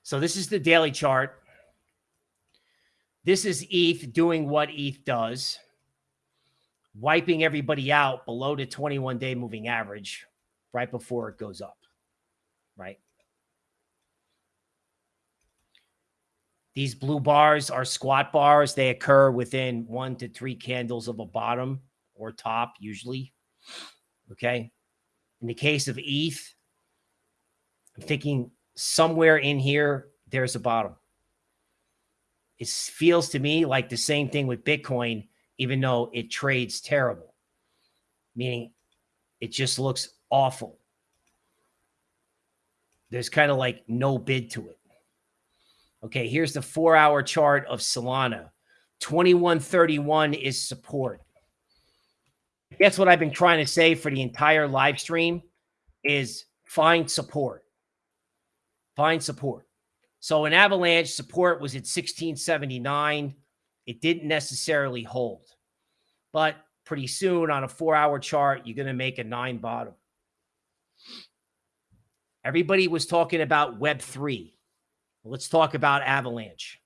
So this is the daily chart. This is ETH doing what ETH does, wiping everybody out below the 21 day moving average right before it goes up, right? These blue bars are squat bars. They occur within one to three candles of a bottom or top, usually. Okay. In the case of ETH, I'm thinking somewhere in here, there's a bottom. It feels to me like the same thing with Bitcoin, even though it trades terrible, meaning it just looks awful. There's kind of like no bid to it. Okay, here's the four hour chart of Solana. 2131 is support. Guess what I've been trying to say for the entire live stream is find support. Find support. So an avalanche support was at 1679. It didn't necessarily hold, but pretty soon on a four hour chart, you're going to make a nine bottom. Everybody was talking about Web3. Let's talk about Avalanche.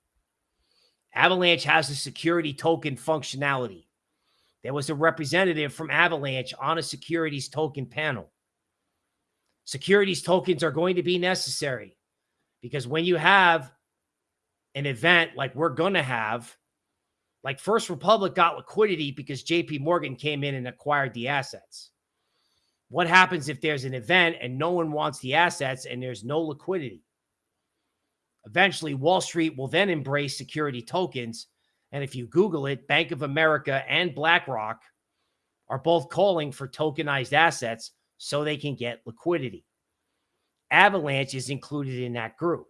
Avalanche has a security token functionality. There was a representative from Avalanche on a securities token panel. Securities tokens are going to be necessary because when you have an event like we're going to have, like First Republic got liquidity because JP Morgan came in and acquired the assets. What happens if there's an event and no one wants the assets and there's no liquidity? Eventually, Wall Street will then embrace security tokens. And if you Google it, Bank of America and BlackRock are both calling for tokenized assets so they can get liquidity. Avalanche is included in that group.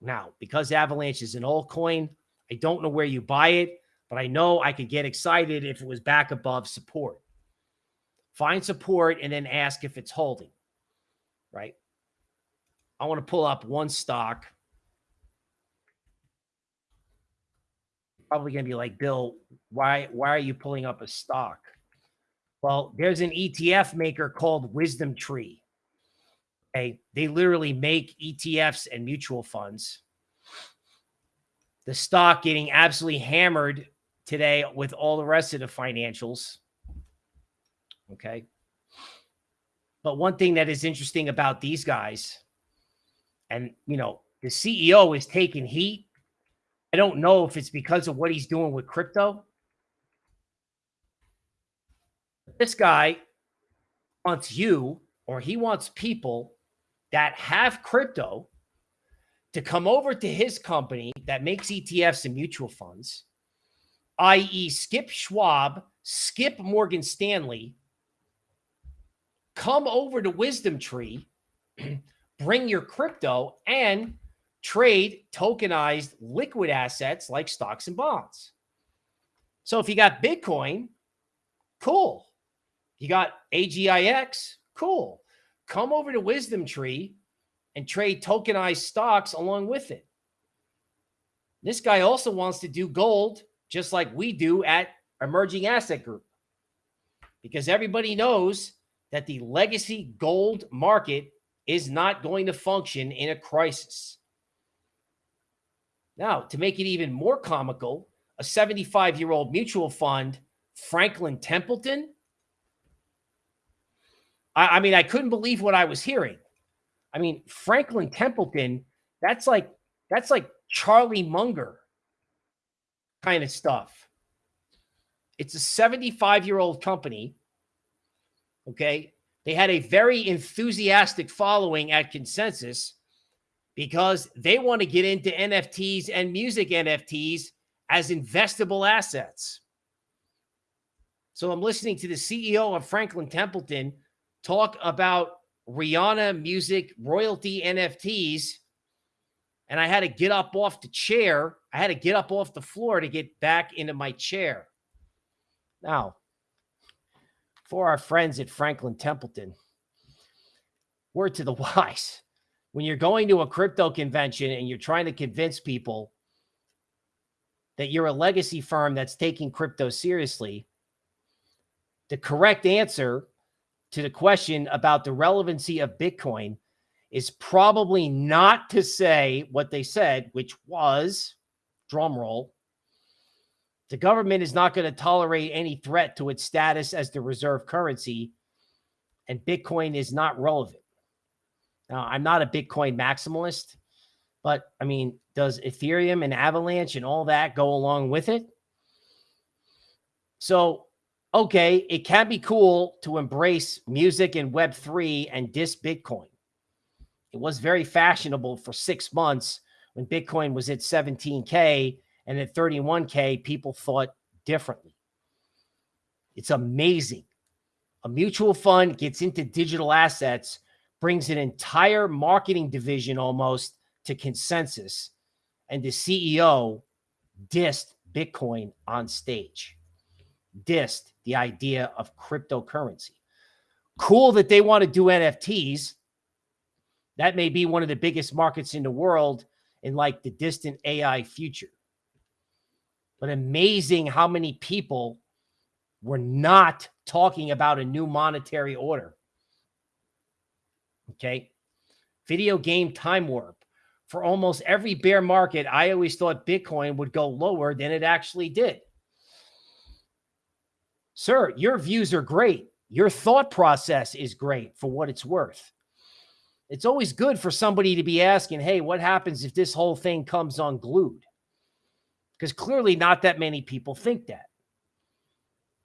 Now, because Avalanche is an altcoin, I don't know where you buy it, but I know I could get excited if it was back above support. Find support and then ask if it's holding, right? I want to pull up one stock probably going to be like, Bill, why why are you pulling up a stock? Well, there's an ETF maker called Wisdom Tree. Okay, they literally make ETFs and mutual funds. The stock getting absolutely hammered today with all the rest of the financials. Okay. But one thing that is interesting about these guys, and you know, the CEO is taking heat I don't know if it's because of what he's doing with crypto. This guy wants you or he wants people that have crypto to come over to his company that makes ETFs and mutual funds, i.e., skip Schwab, skip Morgan Stanley, come over to Wisdom Tree, bring your crypto, and trade tokenized liquid assets like stocks and bonds. So if you got Bitcoin, cool. You got AGIX, cool. Come over to Wisdom Tree and trade tokenized stocks along with it. This guy also wants to do gold just like we do at Emerging Asset Group because everybody knows that the legacy gold market is not going to function in a crisis. Now, to make it even more comical, a 75 year old mutual fund, Franklin Templeton. I, I, mean, I couldn't believe what I was hearing. I mean, Franklin Templeton, that's like that's like Charlie Munger kind of stuff. It's a 75 year old company. Okay. They had a very enthusiastic following at Consensus because they want to get into NFTs and music NFTs as investable assets. So I'm listening to the CEO of Franklin Templeton talk about Rihanna music royalty NFTs. And I had to get up off the chair. I had to get up off the floor to get back into my chair. Now, for our friends at Franklin Templeton, word to the wise when you're going to a crypto convention and you're trying to convince people that you're a legacy firm that's taking crypto seriously, the correct answer to the question about the relevancy of Bitcoin is probably not to say what they said, which was drum roll. The government is not going to tolerate any threat to its status as the reserve currency, and Bitcoin is not relevant. Now, I'm not a Bitcoin maximalist, but I mean, does Ethereum and Avalanche and all that go along with it? So, okay, it can be cool to embrace music and Web3 and diss Bitcoin. It was very fashionable for six months when Bitcoin was at 17K and at 31K, people thought differently. It's amazing. A mutual fund gets into digital assets brings an entire marketing division almost to consensus, and the CEO dissed Bitcoin on stage, dissed the idea of cryptocurrency. Cool that they want to do NFTs. That may be one of the biggest markets in the world in like the distant AI future. But amazing how many people were not talking about a new monetary order. Okay. Video game time warp. for almost every bear market, I always thought Bitcoin would go lower than it actually did. Sir, your views are great. Your thought process is great for what it's worth. It's always good for somebody to be asking, hey, what happens if this whole thing comes unglued? Because clearly not that many people think that.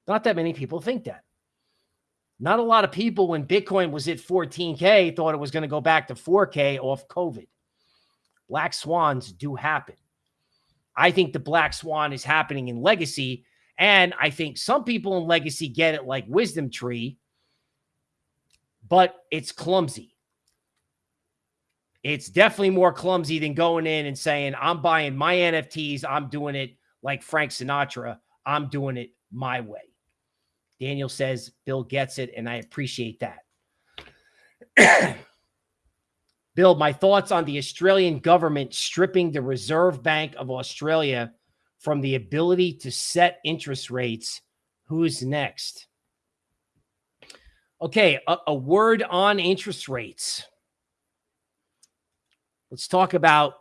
Not that many people think that. Not a lot of people, when Bitcoin was at 14K, thought it was going to go back to 4K off COVID. Black swans do happen. I think the black swan is happening in legacy. And I think some people in legacy get it like wisdom tree, but it's clumsy. It's definitely more clumsy than going in and saying, I'm buying my NFTs. I'm doing it like Frank Sinatra. I'm doing it my way. Daniel says Bill gets it, and I appreciate that. Bill, my thoughts on the Australian government stripping the Reserve Bank of Australia from the ability to set interest rates. Who's next? Okay, a, a word on interest rates. Let's talk about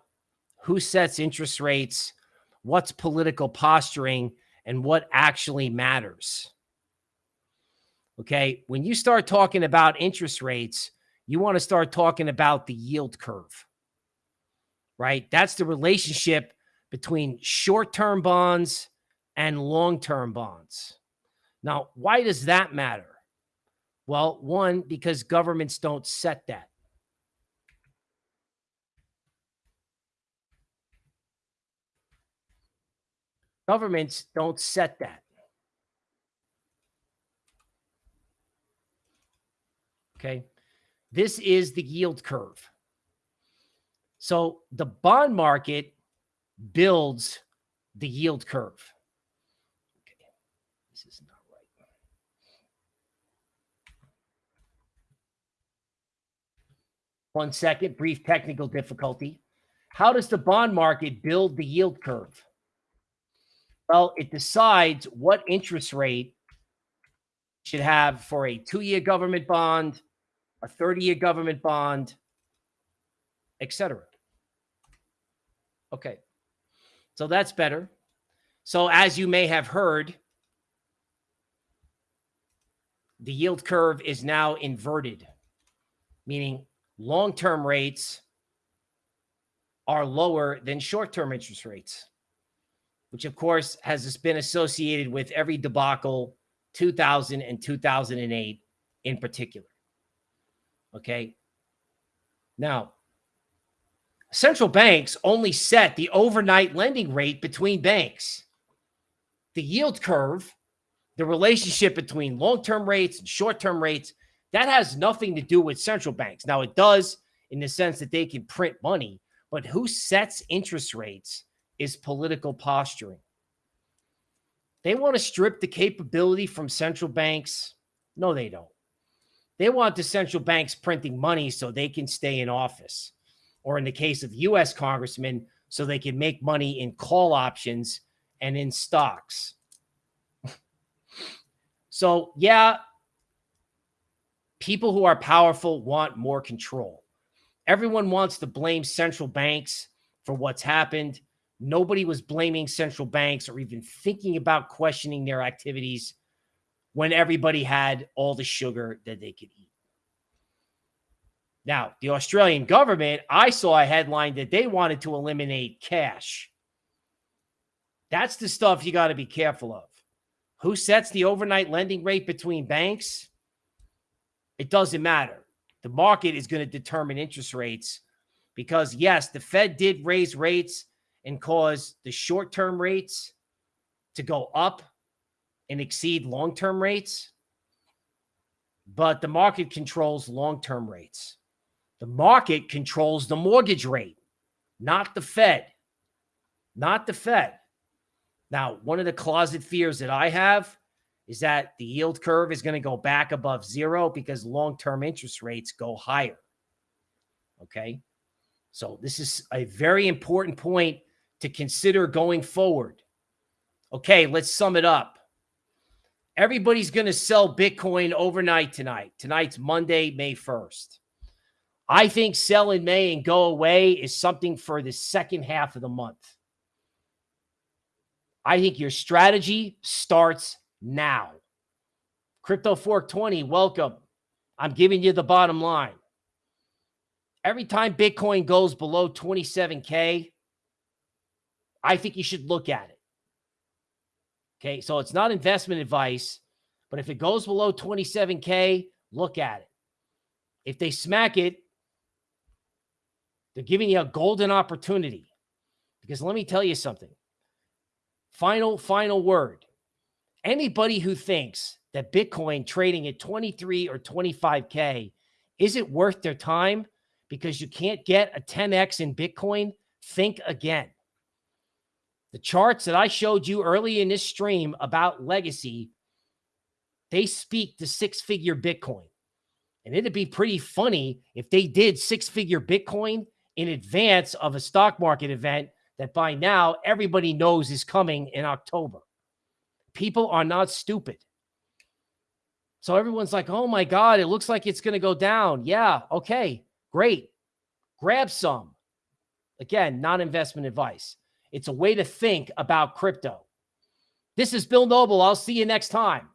who sets interest rates, what's political posturing, and what actually matters. Okay. When you start talking about interest rates, you want to start talking about the yield curve, right? That's the relationship between short term bonds and long term bonds. Now, why does that matter? Well, one, because governments don't set that. Governments don't set that. Okay. This is the yield curve. So the bond market builds the yield curve. Okay. This is not right. One second, brief technical difficulty. How does the bond market build the yield curve? Well, it decides what interest rate should have for a two-year government bond, a 30-year government bond, etc. Okay. So that's better. So as you may have heard, the yield curve is now inverted, meaning long-term rates are lower than short-term interest rates which of course has been associated with every debacle 2000 and 2008 in particular. Okay. Now, central banks only set the overnight lending rate between banks. The yield curve, the relationship between long-term rates and short-term rates, that has nothing to do with central banks. Now, it does in the sense that they can print money, but who sets interest rates is political posturing. They want to strip the capability from central banks. No, they don't. They want the central banks printing money so they can stay in office. Or in the case of U.S. congressmen, so they can make money in call options and in stocks. so, yeah, people who are powerful want more control. Everyone wants to blame central banks for what's happened. Nobody was blaming central banks or even thinking about questioning their activities when everybody had all the sugar that they could eat. Now, the Australian government, I saw a headline that they wanted to eliminate cash. That's the stuff you got to be careful of. Who sets the overnight lending rate between banks? It doesn't matter. The market is going to determine interest rates because, yes, the Fed did raise rates and cause the short term rates to go up and exceed long term rates. But the market controls long term rates. The market controls the mortgage rate, not the Fed. Not the Fed. Now, one of the closet fears that I have is that the yield curve is going to go back above zero because long term interest rates go higher. Okay. So, this is a very important point to consider going forward. Okay, let's sum it up. Everybody's going to sell Bitcoin overnight tonight. Tonight's Monday, May 1st. I think sell in May and go away is something for the second half of the month. I think your strategy starts now. Crypto Fork 20, welcome. I'm giving you the bottom line. Every time Bitcoin goes below 27K, I think you should look at it. Okay. So it's not investment advice, but if it goes below 27K, look at it. If they smack it, they're giving you a golden opportunity. Because let me tell you something. Final, final word. Anybody who thinks that Bitcoin trading at 23 or 25K isn't worth their time because you can't get a 10X in Bitcoin, think again. The charts that I showed you early in this stream about legacy, they speak to six figure Bitcoin. And it'd be pretty funny if they did six figure Bitcoin in advance of a stock market event that by now everybody knows is coming in October. People are not stupid. So everyone's like, oh my God, it looks like it's going to go down. Yeah, okay, great. Grab some. Again, not investment advice. It's a way to think about crypto. This is Bill Noble. I'll see you next time.